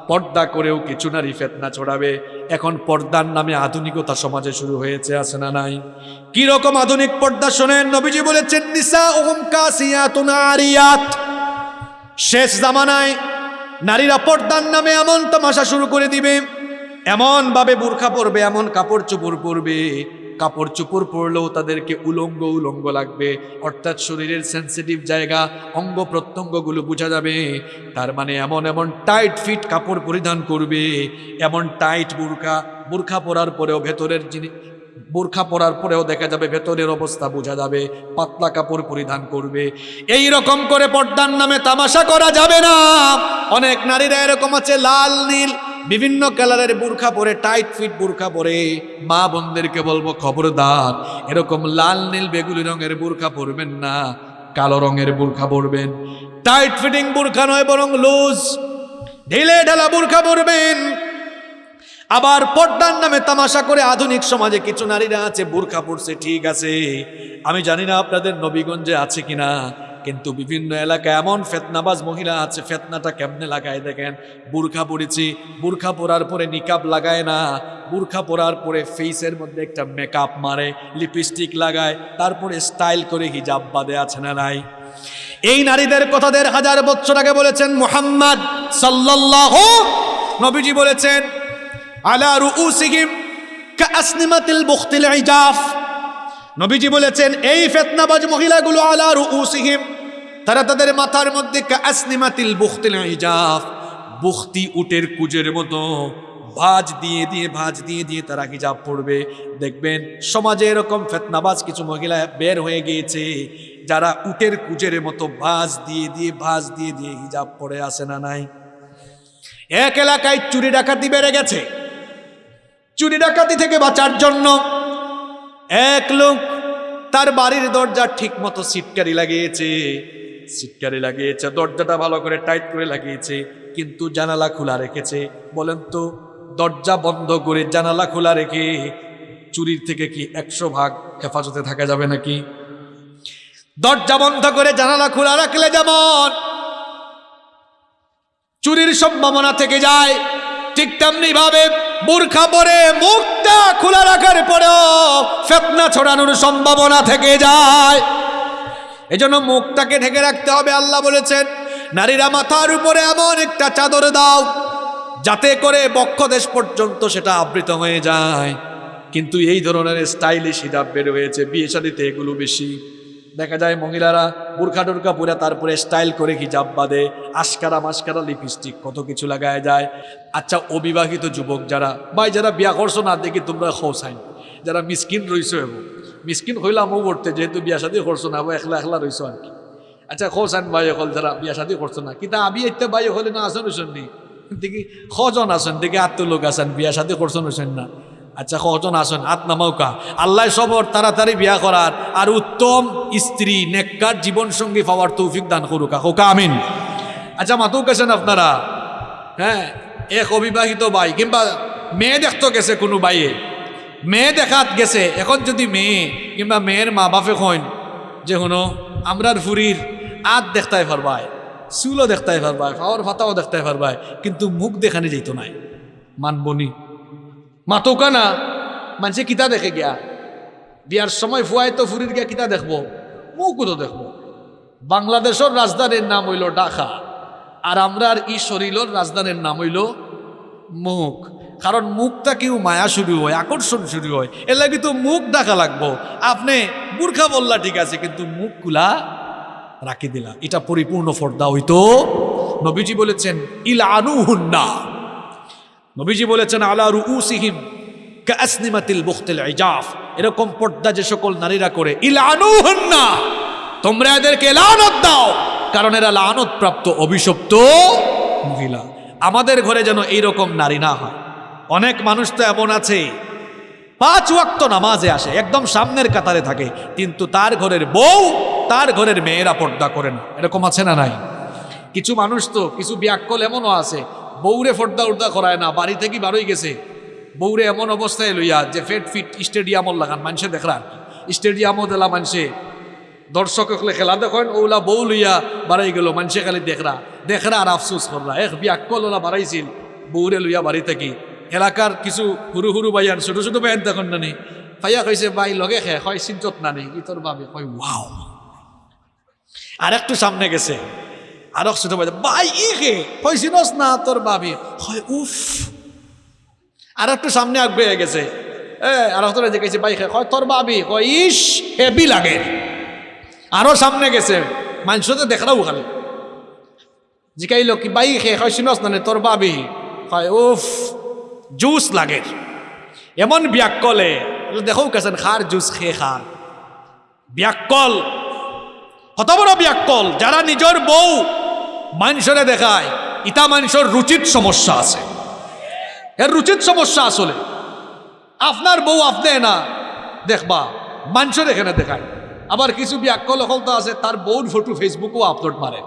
পর্দা করেও কিছু নারী ফেতনা ছড়াবে। এখন পর্দার নামে আধুনিকতা সমাজে শুরু হয়েছে, আছে না নাই? কি রকম আধুনিক পর্দা শোনেন? নবীজি বলেছেন নিসা ওহম কাসিয়াতুন আরিয়াত। শেষ জামানায় নারীরা পর্দার নামে এমন তামাশা শুরু করে দিবে এমন ভাবে বোরখা পরবে, এমন কাপড় চোপড় পরবে কাপড় চোপড় পরলেও তাদেরকে উলঙ্গ উলঙ্গ লাগবে। অর্থাৎ শরীরের সেন্সিটিভ জায়গা, অঙ্গ প্রত্যঙ্গগুলো বোঝা যাবে। তার মানে এমন এমন টাইট ফিট কাপড় পরিধান করবে। এমন টাইট বোরখা বোরখা পরার পরেও ভেতরের জিনিস বোরখা পরার পরেও দেখা যাবে ভেতরের অবস্থা বোঝা যাবে, পাতলা কাপড় পরিধান করবে। এই রকম করে পর্দার নামে তামাশা করা যাবে না। অনেক নারীরা এরকম আছে, লাল, নীল বিভিন্ন কালারের বোরখা পরে টাইট ফিট বোরখা পরে, মা বোনদেরকে বলব খবরদার, এরকম লাল, নীল বেগুলি রঙের বোরখা পরবেন না, কালো রঙের বোরখা পরবেন। টাইট ফিটিং বোরখা নয়, বরং লুজ ঢিলে ঢালা বোরখা পরবেন। আবার পর্দার নামে তামাশা করে আধুনিক সমাজে কিছু নারীরা আছে, বোরখা পড়ছে ঠিক আছে। আমি জানি না আপনাদের নবীগঞ্জে আছে কিনা কিন্তু বিভিন্ন এলাকায় এমন ফেতনাবাজ মহিলা আছে, ফেতনাটা কেমনে লাগায় দেখেন? বুরখা পরেছি বুরখা পরার পরে নিকাব লাগায় না, বুরখা পরার পরে ফেসের মধ্যে একটা মেকআপ মারে লিপস্টিক লাগায়, তারপরে স্টাইল করে হিজাব বাদে আছে না নাই? এই নারীদের কথা দেড় হাজার বছর আগে বলেছেন মুহাম্মদ সাল্লাল্লাহু, নবীজি বলেছেন, আলা রুউসিহিম কাসনিমাতিল বুখতিল ইজাফ। নবীজি বলেছেন, এই ফেতনাবাজ মহিলাগুলো আলা রুউসিহিম, তারা তাদের মাথার মধ্যে কাসনিমাতিল বুখতিল ইজাফ বুখতি উটের কুজের মতো ভাজ দিয়ে দিয়ে, ভাজ দিয়ে দিয়ে তারা হিজাব পড়বে। দেখবেন, সমাজে এরকম ফেতনাবাজ কিছু মহিলা বের হয়ে গিয়েছে, যারা উটের কুজের মতো ভাজ দিয়ে দিয়ে, ভাজ দিয়ে দিয়ে হিজাব পড়ে, আসে না নাই। এক এলাকায় চুরি ডাকাতি বেড়ে গেছে। চুরি ডাকাতি থেকে বাঁচার জন্য এক লোক তার বাড়ির দরজা ঠিক মতো সিটকারি লাগিয়েছে সিটকারি লাগিয়েছে, দরজাটা ভালো করে টাইট করে লাগিয়েছে, কিন্তু জানালা খোলা রেখেছে। বলেন তো, দরজা বন্ধ করে জানালা খোলা রেখে চুরির থেকে কি একশো ভাগ হেফাজতে থাকা যাবে নাকি? দরজা বন্ধ করে জানালা খোলা রাখলে যেমন চুরির সম্ভাবনা থেকে যায় ঠিক তেমনি ভাবে বোরখা পরে মুখটা খোলা রাখার পরেও ফেতনা ছড়ানোর সম্ভাবনা থেকে যায়। এজন্য মুখটাকে ঢেকে রাখতে হবে, আল্লাহ বলেছেন, নারীরা মাথার উপরে এমন একটা চাদর দাও, যাতে করে বক্ষদেশ পর্যন্ত সেটা আবৃত হয়ে যায়। কিন্তু এই ধরনের স্টাইলিশ হিজাব বের হয়েছে, বিয়ে শাদিতে এগুলো বেশি। দেখা যায় মহিলারা বুরখা টুরখা পরে তারপরে স্টাইল করে হিজাব বাঁধে, আশকারা মাস্কারা লিপস্টিক কত কিছু লাগায় যায়। আচ্ছা অবিবাহিত যুবক যারা, ভাই যারা বিয়া করছ না, দেখি তোমরা খোসাইন যারা মিসকিন রইছো এবং। মিসকিন হইলামও করতে যেহেতু বিয়া শাদি করছ না বা একলা একলা রইছো আর কি। আচ্ছা খোসাইন ভাই হল যারা বিয়া শাদি করছ না। কিন্তু আমি একটা ভাই হলে না আসেন হইছেন নি? দেখি খজন আসেন দেখি আত্ম লোক আসেন বিয়া শাদি করছেন হইছেন না। আচ্ছা কজন আসেন? আত নামাউকা আল্লাহ সবর, তাড়াতাড়ি বিয়া করার। আর উত্তম স্ত্রী, নেককার জীবন সঙ্গী পাওয়ার তৌফিক দান করুকা। হোকা, আমিন। আচ্ছা মাতুক গেছেন আপনারা? হ্যাঁ এক অবিবাহিত ভাই, কিংবা মেয়ে দেখতো গেছে কোনো বাইয়ে মেয়ে দেখাত গেছে, এখন যদি মেয়ে, কিংবা মেয়ের মা বাপে কইন যে, শুনো, আমরার ফুরির আত দেখতাই পারবাই, চুলও দেখতাই পারবাই ফাওয়ার ফাতাও দেখতাই পারবাই, কিন্তু মুখ দেখানি যেত নাই। মানবনি মাতৌকা না মানুষে কিতা দেখে গিয়া। বিয়ার সময় ফুয়াই তো ফুরির গিয়া কিতা দেখব? মুখও তো দেখব? বাংলাদেশের রাজধানীর নাম হইল ঢাকা। আর আমরার ই শরীরের রাজধানীর নাম হইল মুখ। কারণ মুখটা কেউ মায়া শুরু হয় আকর্ষণ শুরু হয়। এর লাগে তো মুখ ডাকা লাগবো। আপনি বুর্খা বললা ঠিক আছে, কিন্তু মুখ কুলা রাখি দিলা। এটা পরিপূর্ণ ফর্দা হইতো। নবীজি বলেছেন ইল আনু হুন্না নবীজি বলেছেন, আলা রুউসিহিম কাসনিমাতিল বুখতিল ইজাফ। এরকম পর্দা যে সকল নারীরা করে, ইলানুহুন্না, তোমরা এদেরকে লানত দাও। কারণ এরা লানত প্রাপ্ত অভিশপ্ত মহিলা। আমাদের ঘরে যেন এইরকম নারী না হয়। অনেক মানুষ তো এমন আছে, পাঁচ ওয়াক্ত নামাজে আসে, একদম সামনের কাতারে থাকে, কিন্তু তার ঘরের বউ, তার ঘরের মেয়েরা পর্দা করে না। এরকম আছে না নাই? কিছু মানুষ তো, কিছু ব্যাকল এমনও আছে বউরে ফর্দা উর্দা করায় না, বাড়ি থেকে বারোই গেছে। বউরে এমন অবস্থায় লইয়া যে ফেট ফিট স্টেডিয়ামর লাগান মানুষে দেখরা স্টেডিয়ামও দিলা মানুষে দর্শক হলে খেলা দেখেন, ওলা বউ লইয়া বাড়াই গেল মানুষে খালি দেখরা। দেখরা আর আফসোস করলা এক ব্যাকল ওলা বাড়াইছিল, বউরে লইয়া বাড়ি থাকি। এলাকার কিছু হুরু হুরু বাইয়ান ছোট ছোট বাইয়ান দেখুন নানি। ফাইয়া কইছে বাই লগে খে হয় চিন্তত নানি? ই তোর বাবে কয়, ওয়াও। আর একটু সামনে গেছে। আর ছোট ভাই ভাই, ই কে? না, তোর বাবি হয় উফ। আর একটু সামনে আগ বেয়ে গেছে। এ, আর একটু দেখেছি, ভাই হয় তোর বাবি কয়, ইস, হেভি লাগে। আরও সামনে গেছে। মানুষ তো দেখরাও খালি জিকাইল কি বাই খে কইছিনস না তোর বাবি হয় উফ, জুস লাগে। এমন ব্যাকলে দেখো কেছেন, খার জুস খেয়ে খার। ব্যাকল কত বড় ব্যাকল যারা নিজের বউ মানুষরে দেখায় ইটা মানুষের রুচিত সমস্যা আছে। এর রুচিত সমস্যা আসলে, আপনার বউ আপনি না, দেখবা, মানুষের এখানে দেখায়। আবার কিছু ব্যাকল তো আছে, তার বউর ফটো ফেসবুকও আপলোড মারে।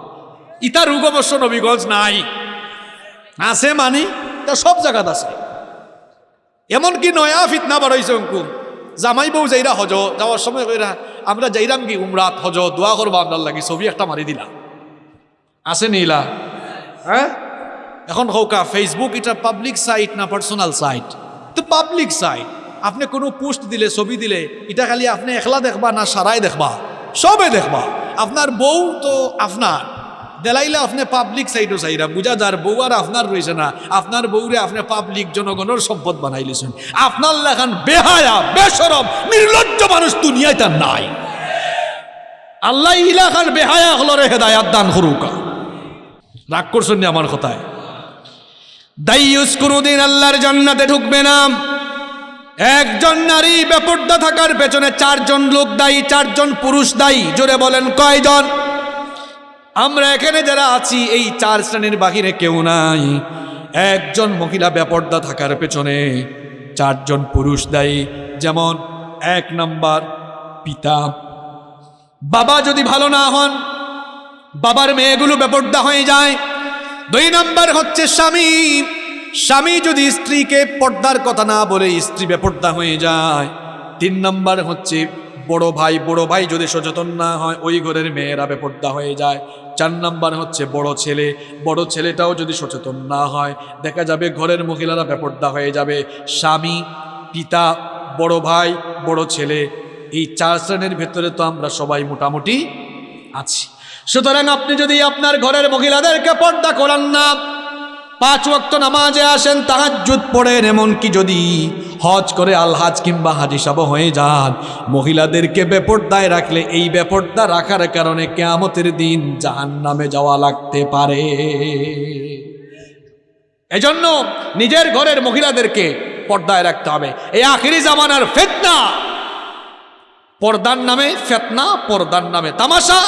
ইটা রোগ অবশ্য নবীগঞ্জ নাই। আছে মানি, তা সব জায়গাত আছে। এমনকি নয়া ফিতনা বাড়াইছে অঙ্কুম জামাই বউ যাইরা হজ, যাওয়ার সময় আমরা যাইরাম কি উমরাত হজ, দোয়া করব আপনার লাগি, ছবি একটা মারি দিলা। আছে নীলা। হ্যাঁ? এখন হৌকা ফেসবুক এটা পাবলিক সাইট না পার্সোনাল সাইট তো পাবলিক সাইট আপনি কোনো পোস্ট দিলে ছবি দিলে এটা খালি আপনি একলা দেখবা না সারাই দেখবা? সবে দেখবা। আপনার বউ তো আপনার। দেলাইলে আপনি পাবলিক সাইটও চাইরা বুঝা যার বউ আর আপনার রয়েছে না আপনার বউরে আপনি পাবলিক জনগণের সম্পদ বানাই লিছেন। আপনার লেখান বেহায়া বেসরম নির্লজ্জ মানুষ দুনিয়ায় তার নাই। আল্লাহ ইলাখান বেহায়া হলরে হেদায়াত দান করুকা। রাগ করছেন আমার কথায়? দাইয়ুস কোনোদিন আল্লাহর জান্নাতে ঢুকবে না। একজন নারী বেপর্দা থাকার পেছনে চারজন লোক দায়ী, চারজন পুরুষ দায়ী। জোরে বলেন, কয়জন? আমরা এখানে যারা আছি, এই চার শ্রেণির বাহিরে কেউ নাই। একজন মহিলা বেপর্দা থাকার পেছনে চারজন পুরুষ দায়ী। যেমন, এক নাম্বার পিতা। বাবা যদি ভালো না হন বাবার মেয়েগুলো বেপর্দা হয়ে যায়। দুই নম্বর হচ্ছে স্বামী। স্বামী যদি স্ত্রীকে পর্দার কথা না বলে স্ত্রী বেপর্দা হয়ে যায়। তিন নম্বর হচ্ছে বড় ভাই বড় ভাই যদি সচেতন না হয়, ওই ঘরের মেয়েরা বেপর্দা হয়ে যায়। চার নাম্বার হচ্ছে বড় ছেলে। বড় ছেলেটাও যদি সচেতন না হয়, দেখা যাবে ঘরের মহিলারা বেপর্দা হয়ে যাবে। স্বামী, পিতা, বড় ভাই, বড় ছেলে, এই চার শ্রেণির ভেতরে তো আমরা সবাই মোটামুটি আছি। সুতরাং আপনি যদি আপনার ঘরের মহিলাদেরকে পর্দা করান না, পাঁচ ওয়াক্ত নামাজে আসেন, তাহাজ্জুদ পড়েন, এমনকি যদি হজ করে আলহাজ কিংবা হাজি সাব হয়ে যান, মহিলাদেরকে বেপর্দায় রাখলে এই বেপর্দা রাখার কারণে কেয়ামতের দিন জাহান নামে যাওয়া লাগতে পারে। এজন্য নিজের ঘরের মহিলাদেরকে পর্দায় রাখতে হবে। এই আখিরি জামানার ফেতনা, পর্দার নামে ফেতনা, পর্দার নামে তামাশা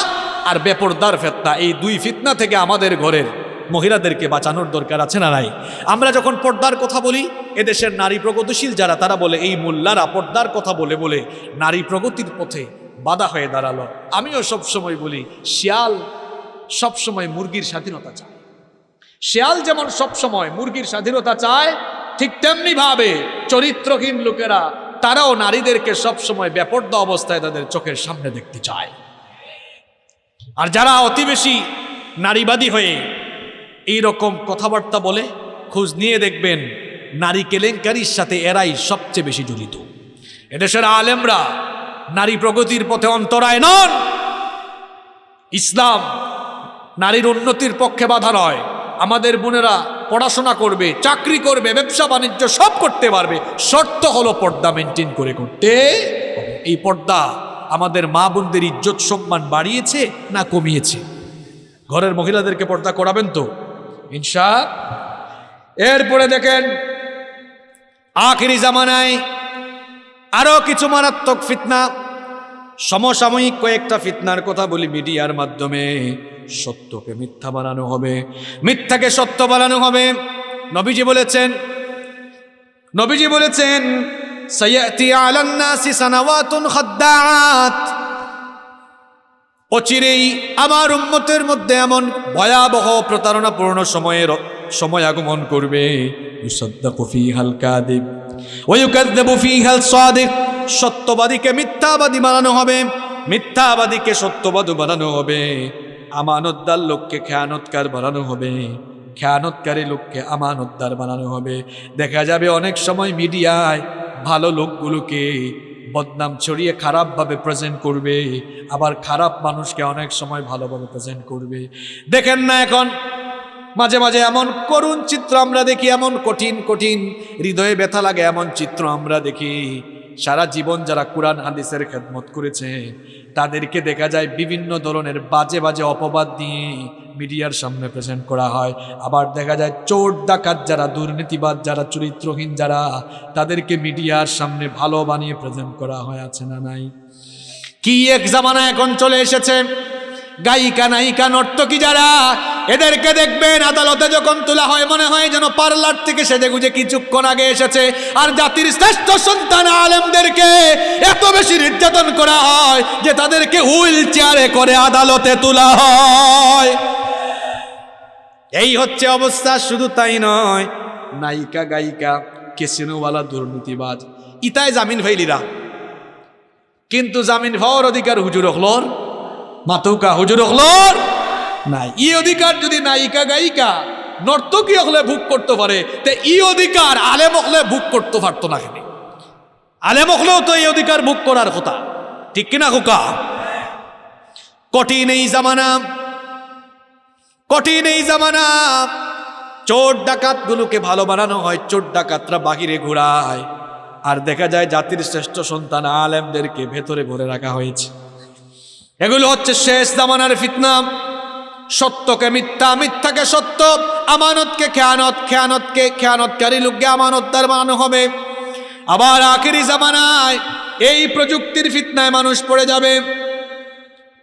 আর বেপর্দার ফেতনা, এই দুই ফিতনা থেকে আমাদের ঘরের মহিলাদেরকে বাঁচানোর দরকার আছে না নাই? আমরা যখন পর্দার কথা বলি, এদেশের নারী প্রগতিশীল যারা, তারা বলে, এই মোল্লারা পর্দার কথা বলে বলে নারী প্রগতির পথে বাধা হয়ে দাঁড়াল। আমিও সবসময় বলি, শিয়াল সবসময় মুরগির স্বাধীনতা চায়। শিয়াল যেমন সবসময় মুরগির স্বাধীনতা চায়, ঠিক তেমনি ভাবে চরিত্রহীন লোকেরা, তারাও নারীদেরকে সবসময় বেপর্দা অবস্থায় তাদের চোখের সামনে দেখতে চায়। আর যারা অতি বেশি নারীবাদী হয়ে এই রকম কথাবার্তা বলে, খোঁজ নিয়ে দেখবেন নারী কেলেঙ্কারির সাথে এরাই সবচেয়ে বেশি জড়িত। এদেশের আলেমরা নারী প্রগতির পথে অন্তরায় নন। ইসলাম নারীর উন্নতির পক্ষে বাধা নয়। আমাদের বোনেরা পড়াশোনা করবে, চাকরি করবে, ব্যবসা বাণিজ্য সব করতে পারবে। শর্ত হলো পর্দা মেনটেন করে করতে এই পর্দা আমাদের মা বোনদের ইজ্জত সম্মান বাড়িয়েছে না কমিয়েছে? ঘরের মহিলাদেরকে পর্দা করাবেন তো? ইনশা এরপরে দেখেন, আখিরি জামানায় আরও কিছু মারাত্মক ফিতনা, সমসাময়িক কয়েকটা ফিতনার কথা বলি মিডিয়ার মাধ্যমে। সত্যকে মিথ্যা বানানো হবে, মিথ্যাকে সত্য বানানো হবে। নবীজি বলেছেন নবীজি বলেছেন সায়াতি আলান নাসি সানাওয়াতুন খাদ্দাআত। অচিরেই আমার উম্মতের মধ্যে এমন ভয়াবহ প্রতারণাপূর্ণ সময়ের সময় আগমন করবে। সত্যবাদীকে মিথ্যাবাদী বানানো হবে, মিথ্যাবাদীকে সত্যবাদী বানানো হবে। আমানতদার লোককে খেয়ানতকার বানানো হবে, খেয়ানতকারী লোককে আমানতদার বানানো হবে। দেখা যাবে অনেক সময় মিডিয়ায় ভালো লোকগুলোকে বদনাম ছড়িয়ে খারাপভাবে প্রেজেন্ট করবে, আবার খারাপ মানুষকে অনেক সময় ভালোভাবে প্রেজেন্ট করবে। দেখেন না এখন, মাঝে মাঝে এমন করুণ চিত্র আমরা দেখি, এমন কঠিন কঠিন, হৃদয়ে ব্যথা লাগে, এমন চিত্র আমরা দেখি। সারা জীবন যারা কোরআন, হাদিসের খেদমত করেছে, তাদেরকে দেখা যায় বিভিন্ন ধরনের বাজে বাজে অপবাদ দিয়ে মিডিয়ার সামনে প্রেজেন্ট করা হয়। আবার দেখা যায় চোর, ডাকাত যারা, দুর্নীতিবাদ যারা, চরিত্রহীন যারা, তাদেরকে মিডিয়ার সামনে ভালো বানিয়ে প্রেজেন্ট করা হয়, আছে না নাই? কি এক জামানা এখন চলে এসেছে? গায়িকা, নায়িকা, নর্তকী যারা এদেরকে দেখবেন আদালতে যখন তোলা হয়, মনে হয় যেন পার্লার থেকে সেজে গুজে কিছুক্ষণ আগে এসেছে। আর জাতির শ্রেষ্ঠ সন্তান আলেমদেরকে এত বেশি নির্যাতন করা হয় যে তাদেরকে হুইল চেয়ারে করে আদালতে তোলা হয়। এই হচ্ছে অবস্থা, শুধু তাই নয়। নায়িকা, গায়িকা, কেসিনোওয়ালা, দুর্নীতিবাজ ইতায় জামিন হইলিরা কিন্তু জামিন হওয়ার অধিকার হুজুর হলর মাতুকা হুজুর হলর নাই। ই অধিকার যদি নায়িকা গায়িকা, নর্তকী হলে ভোগ করতে পারে, তে ই অধিকার আলেম হলে ভোগ করতে পারতো না কেন? আলেম হলেও তো এই অধিকার ভোগ করার কথা। ঠিক কিনা খোকা? কঠিন এই জামানা, কঠিন এই জামানা। চোর ডাকাতগুলোকে ভালো বানানো হয়, চোর ডাকাতরা বাহিরে ঘোরায়। আর দেখা যায় জাতির শ্রেষ্ঠ সন্তান আলেমদেরকে ভেতরে ভরে রাখা হয়েছে। এগুলো হচ্ছে শেষ জামানার ফিতনা। সত্যকে মিথ্যা, মিথ্যাকে সত্য, আমানতকে খেয়ানত, খেয়ানতকে খেয়ানতকারী লোককে আমানতদার বানানো হবে। আবার আখেরি জামানায় এই প্রযুক্তির ফিতনায় মানুষ পড়ে যাবে।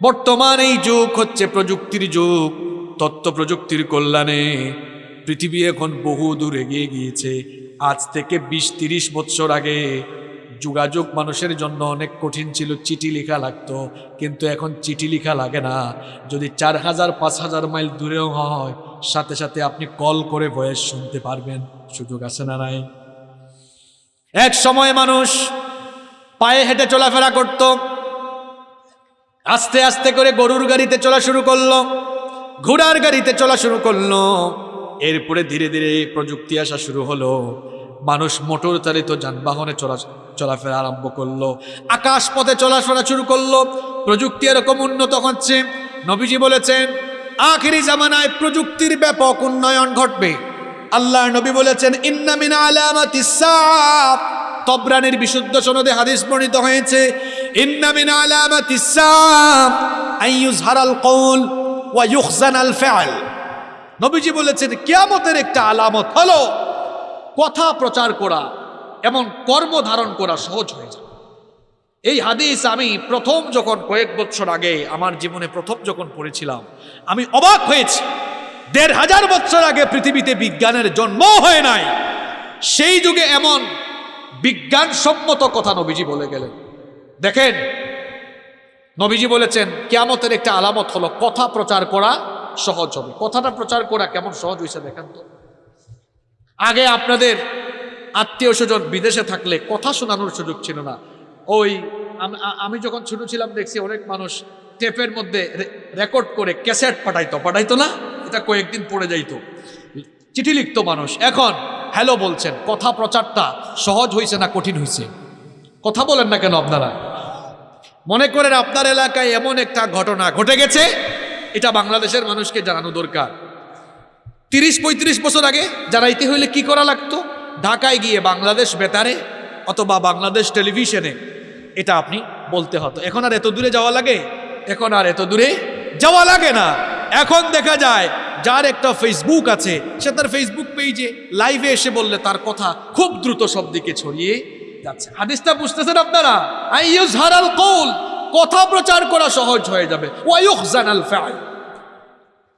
বর্তমান এই যুগ হচ্ছে প্রযুক্তির যুগ তথ্য প্রযুক্তির কল্যাণে। পৃথিবী এখন বহু দূর এগিয়ে গিয়েছে। আজ থেকে বিশ, তিরিশ বছর আগে যোগাযোগ মানুষের জন্য অনেক কঠিন ছিল, চিঠি লেখা লাগতো। কিন্তু এখন চিঠি লেখা লাগে না। যদি চার হাজার, পাঁচ হাজার মাইল দূরেও হয়, সাথে সাথে আপনি কল করে ভয়েস শুনতে পারবেন। সুযোগ আছে না নাই? এক সময় মানুষ পায়ে হেঁটে চলাফেরা করত। আস্তে আস্তে করে গরুর গাড়িতে চলা শুরু করল, ঘোড়ার গাড়িতে চলা শুরু করল। এরপরে ধীরে ধীরে প্রযুক্তি আসা শুরু হলো। মানুষ মোটর চালিত যানবাহনে চলা চলাফেরা আরম্ভ করল। আকাশ পথে চলাফেরা শুরু করল। প্রযুক্তি এরকম উন্নত হচ্ছে। নবীজি বলেছেন, আখিরি জামানায় প্রযুক্তির ব্যাপক উন্নয়ন ঘটবে। আল্লাহর নবী বলেছেন ইন্নামিন আলামাতিস সাআব তবরানির বিশুদ্ধ সনদে হাদিস বর্ণিত হয়েছে ইন্নামিন আলামাতিস সাআব আইয়ুজহারাল কওল ওয়া ইউখজানাল ফিআল। নবীজি বলেছেন, কিয়ামতের একটা আলামত হলো, কথা প্রচার করা এমন কর্ম ধারণ করা সহজ হয়ে যায়। এই হাদিস আমি প্রথম যখন কয়েক বছর আগে আমার জীবনে প্রথম যখন পড়েছিলাম, আমি অবাক হয়েছি। দেড় হাজার বছর আগে পৃথিবীতে বিজ্ঞানের জন্ম হয় নাই। সেই যুগে এমন বিজ্ঞানসম্মত কথা নবীজি বলে গেলেন। দেখেন, নবীজি বলেছেন, কেয়ামতের একটা আলামত হলো কথা প্রচার করা সহজ হবে। কথাটা প্রচার করা কেমন সহজ হয়েছে দেখেন তো। আগে আপনাদের আত্মীয় স্বজন বিদেশে থাকলে কথা শোনানোর সুযোগ ছিল না। ওই আমি যখন ছোট ছিলাম দেখছি অনেক মানুষ টেপের মধ্যে রেকর্ড করে ক্যাসেট পাঠাইতো। পাঠাইতো না? এটা কয়েকদিন পড়ে যাইতো। চিঠি লিখতো মানুষ। এখন হ্যালো বলছেন, কথা প্রচারটা সহজ হয়েছে না কঠিন হয়েছে কথা বলেন না কেন আপনারা? মনে করেন আপনার এলাকায় এমন একটা ঘটনা ঘটে গেছে, এটা বাংলাদেশের মানুষকে জানানো দরকার। তিরিশ পঁয়ত্রিশ বছর আগে জানাইতে হইলে কি করা লাগতো? ঢাকায় গিয়ে বাংলাদেশ বেতারে অথবা বাংলাদেশ টেলিভিশনে, এটা আপনি বলতে হতো এখন আর এত দূরে যাওয়া লাগে? এখন আর এত দূরে যাওয়া লাগে না। এখন দেখা যায়, যার একটা ফেসবুক আছে, সে তার ফেসবুক পেজে লাইভে এসে বললে তার কথা খুব দ্রুত সব দিকে ছড়িয়ে যাচ্ছে। হাদিসটা বুঝতেছেন আপনারা? আইয়ুজ হারাল কৌল, কথা প্রচার করা সহজ হয়ে যাবে। ওয়ায়ুখ জানাল ফেল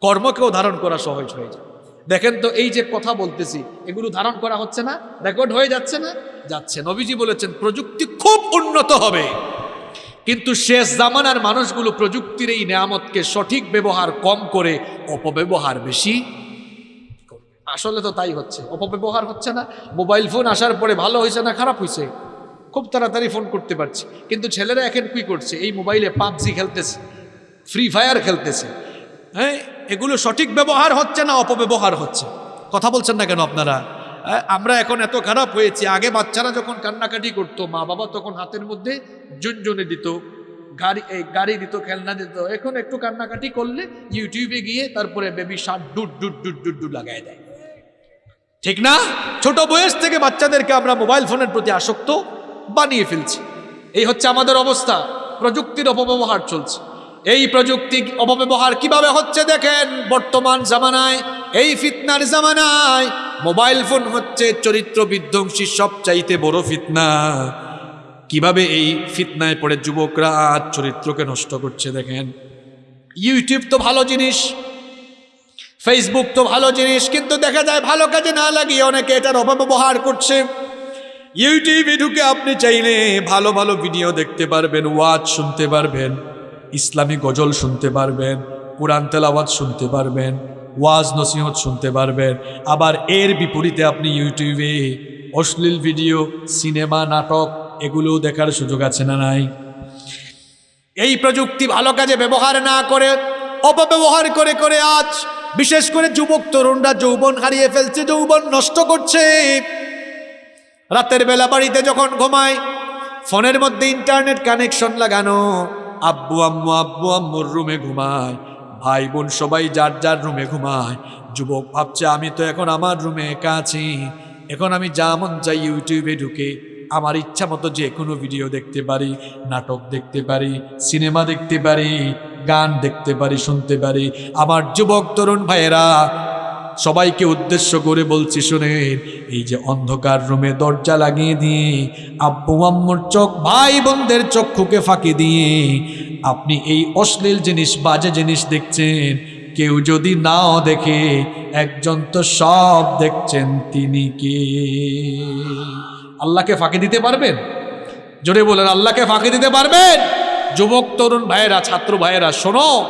কর্মকেও ধারণ করা সহজ হয়ে যায় দেখেন তো এই যে কথা বলতেছি, এগুলো ধারণ করা হচ্ছে না রেকর্ড হয়ে যাচ্ছে না? যাচ্ছে। নবীজি বলেছেন, প্রযুক্তি খুব উন্নত হবে। কিন্তু শেষ জামানার মানুষগুলো প্রযুক্তির এই নেয়ামতকে সঠিক ব্যবহার কম করে, অপব্যবহার বেশি। আসলে তো তাই হচ্ছে। অপব্যবহার হচ্ছে না। মোবাইল ফোন আসার পরে ভালো হয়েছে না খারাপ হয়েছে? খুব তাড়াতাড়ি ফোন করতে পারছি। কিন্তু ছেলেরা এখন কী করছে? এই মোবাইলে পাবজি খেলতেছে ফ্রি ফায়ার খেলতেছে। হ্যাঁ এগুলো সঠিক ব্যবহার হচ্ছে না অপব্যবহার হচ্ছে? কথা বলছেন না কেন আপনারা? আমরা এখন এত খারাপ হয়েছি, আগে বাচ্চারা যখন কান্নাকাটি করতো, মা বাবা তখন হাতের মধ্যে জুনজুনে দিত, গাড়ি, এই গাড়ি দিত, খেলনা দিত, এখন একটু কান্নাকাটি করলে ইউটিউবে গিয়ে তারপরে বেবি শার্ট ডুট ডুট ডুট ডুট ডুট লাগাই দেয়। ঠিক না? ছোট বয়স থেকে বাচ্চাদেরকে আমরা মোবাইল ফোনের প্রতি আসক্ত বানিয়ে ফেলছি। এই হচ্ছে আমাদের অবস্থা, প্রযুক্তির অপব্যবহার চলছে। এই প্রযুক্তি অপব্যবহার কীভাবে হচ্ছে দেখেন? বর্তমান জামানায়, এই ফিতনার জামানায় মোবাইল ফোন হচ্ছে চরিত্র বিধ্বংসী সবচাইতে বড় ফিতনা। কীভাবে এই ফিতনায় পড়ে যুবকরা আজ চরিত্রকে নষ্ট করছে দেখেন? ইউটিউব তো ভালো জিনিস ফেসবুক তো ভালো জিনিস, কিন্তু দেখা যায় ভালো কাজে না লাগিয়ে অনেকে এটার অপব্যবহার করছে। ইউটিউবে ঢুকে আপনি চাইলে ভালো ভালো ভিডিও দেখতে পারবেন ওয়াজ শুনতে পারবেন। ইসলামী গজল শুনতে পারবেন, কোরআন তেলাওয়াত শুনতে পারবেন, ওয়াজ নসিহত শুনতে পারবেন। আবার এর বিপরীতে আপনি ইউটিউবে অশ্লীল ভিডিও, সিনেমা, নাটক এগুলো দেখার সুযোগ আছে না নাই? এই প্রযুক্তি ভালো কাজে ব্যবহার না করে, অপব্যবহার করে করে আজ বিশেষ করে যুবক তরুণরা যৌবন হারিয়ে ফেলছে, যৌবন নষ্ট করছে। রাতের বেলা বাড়িতে যখন ঘুমায়, ফোনের মধ্যে ইন্টারনেট কানেকশন লাগানো আব্বু, আম্মু, আব্বু, আম্মুর রুমে ঘুমায়। ভাই বোন সবাই যার যার রুমে ঘুমায়। যুবক ভাবছে, আমি তো এখন আমার রুমে একা আছি। এখন আমি যা মন চাই ইউটিউবে ঢুকে, আমার ইচ্ছা মতো যে কোনো ভিডিও দেখতে পারি, নাটক দেখতে পারি, সিনেমা দেখতে পারি, গান দেখতে পারি, শুনতে পারি। আমার যুবক তরুণ ভাইয়েরা সবাইকে উদ্দেশ্য করে বলছি, শুনেন, এই যে অন্ধকার রুমে দরজা লাগিয়ে দিয়ে আব্বু আম্মুর চোখ, ভাই বোনদের চক্ষুকে ফাঁকি দিয়ে আপনি এই অশ্লীল জিনিস, বাজে জিনিস দেখছেন। কেউ যদি নাও দেখে, একজন তো সব দেখছেন, তিনি কে? আল্লাহকে ফাঁকি দিতে পারবেন? জোরে বলেন, আল্লাহকে ফাঁকি দিতে পারবেন? যুবক, তরুণ ভাইয়েরা, ছাত্র ভাইয়েরা, শোনো।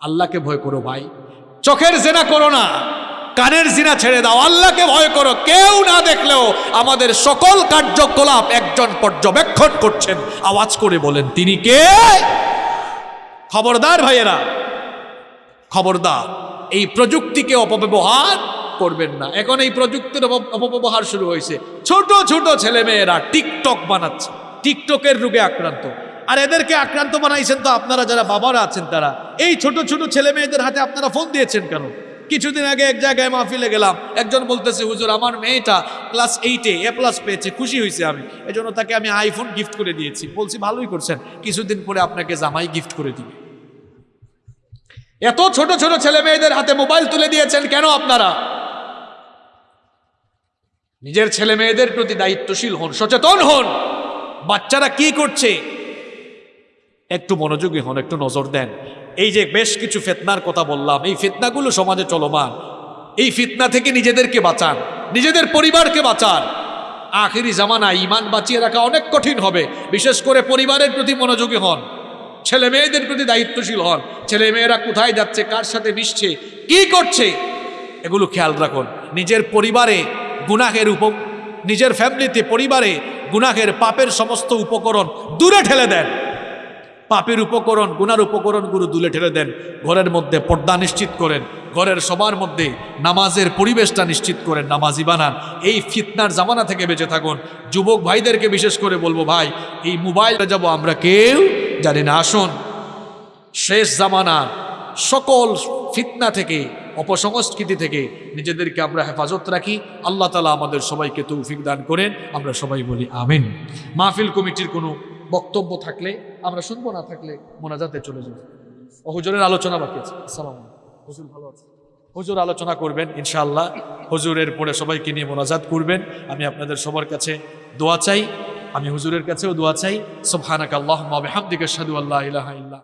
আল্লাহকে ভয় করো ভাই। চোখের জেনা করো না, কানের জিনা ছেড়ে দাও। আল্লাহকে ভয় করো, কেউ না দেখলেও আমাদের সকল কার্যকলাপ একজন পর্যবেক্ষণ করছেন। আওয়াজ করে বলেন, তিনি কে? খবরদার ভাইয়েরা, খবরদার, এই প্রযুক্তিকে অপব্যবহার করবেন না। এখন এই প্রযুক্তির অপ- অপব্যবহার শুরু হয়েছে। ছোট ছোট ছেলে মেয়েরা টিকটক বানাচ্ছে। টিকটকের রোগে আক্রান্ত। আর এদেরকে আক্রান্ত বানাইছেন তো আপনারা যারা বাবারা আছেন তারা। এই ছোট ছোট ছেলে মেয়েদের হাতে আপনারা ফোন দিয়েছেন কেন? কিছুদিন আগে এক জায়গায় মাহফিলে গেলাম, একজন বলতেছে, হুজুর, আমার মেয়েটা ক্লাস এইটে এ প্লাস পেয়েছে, খুশি হয়েছে আমি। এজন্য তাকে আমি আইফোন গিফট করে দিয়েছি। বলছি, ভালোই করছেন। কিছুদিন পরে আপনাকে জামাই গিফট করে দিবে। এত ছোট ছোট ছেলে মেয়েদের হাতে মোবাইল তুলে দিয়েছেন কেন আপনারা? নিজের ছেলে মেয়েদের প্রতি দায়িত্বশীল হন, সচেতন হন। বাচ্চারা কি করছে? একটু মনোযোগী হন, একটু নজর দেন। এই যে বেশ কিছু ফেতনার কথা বললাম, এই ফিতনাগুলো সমাজে চলমান। এই ফিতনা থেকে নিজেদেরকে বাঁচান, নিজেদের পরিবারকে বাঁচান। আখিরি জামানা ইমান বাঁচিয়ে রাখা অনেক কঠিন হবে, বিশেষ করে পরিবারের প্রতি মনোযোগী হন। ছেলে মেয়েদের প্রতি দায়িত্বশীল হন, ছেলে মেয়েরা কোথায় যাচ্ছে, কার সাথে মিশছে, কি করছে, এগুলো খেয়াল রাখুন। নিজের পরিবারে গুনাহের উপ নিজের ফ্যামিলিতে পরিবারে গুনাহের পাপের সমস্ত উপকরণ দূরে ঠেলে দেন। পাপের উপকরণ, গুনার উপকরণগুলো দূরে ঠেলে দেন, ঘরের মধ্যে পর্দা নিশ্চিত করেন, ঘরের সবার মধ্যে নামাজের পরিবেশটা নিশ্চিত করেন, নামাজি বানান। এই ফিতনার জামানা থেকে বেঁচে থাকুন। যুবক ভাইদেরকে বিশেষ করে বলব, ভাই, এই মোবাইলে যাব আমরা কেউ জানি না। আসুন, শেষ জামানার সকল ফিতনা থেকে, অপসংস্কৃতি থেকে নিজেদেরকে আমরা হেফাজত রাখি। আল্লাহ তালা আমাদের সবাইকে তৌফিক দান করেন। আমরা সবাই বলি, আমিন। মাহফিল কমিটির কোনো বক্তব্য থাকলে আমরা শুনব না থাকলে মোনাজাতে চলে যাব। ও হুজুরের আলোচনা বাকি আছে। আসসালাম হুজুর ভালো আছে। হুজুর আলোচনা করবেন ইনশাআল্লাহ। হুজুরের পরে সবাইকে নিয়ে মোনাজাত করবেন। আমি আপনাদের সবার কাছে দোয়া চাই। আমি হুজুরের কাছেও দোয়া চাই। সোফহানাক আল্লাহ ওয়া সাদু আল্লাহ আল্লা ইলাহা ইল্লা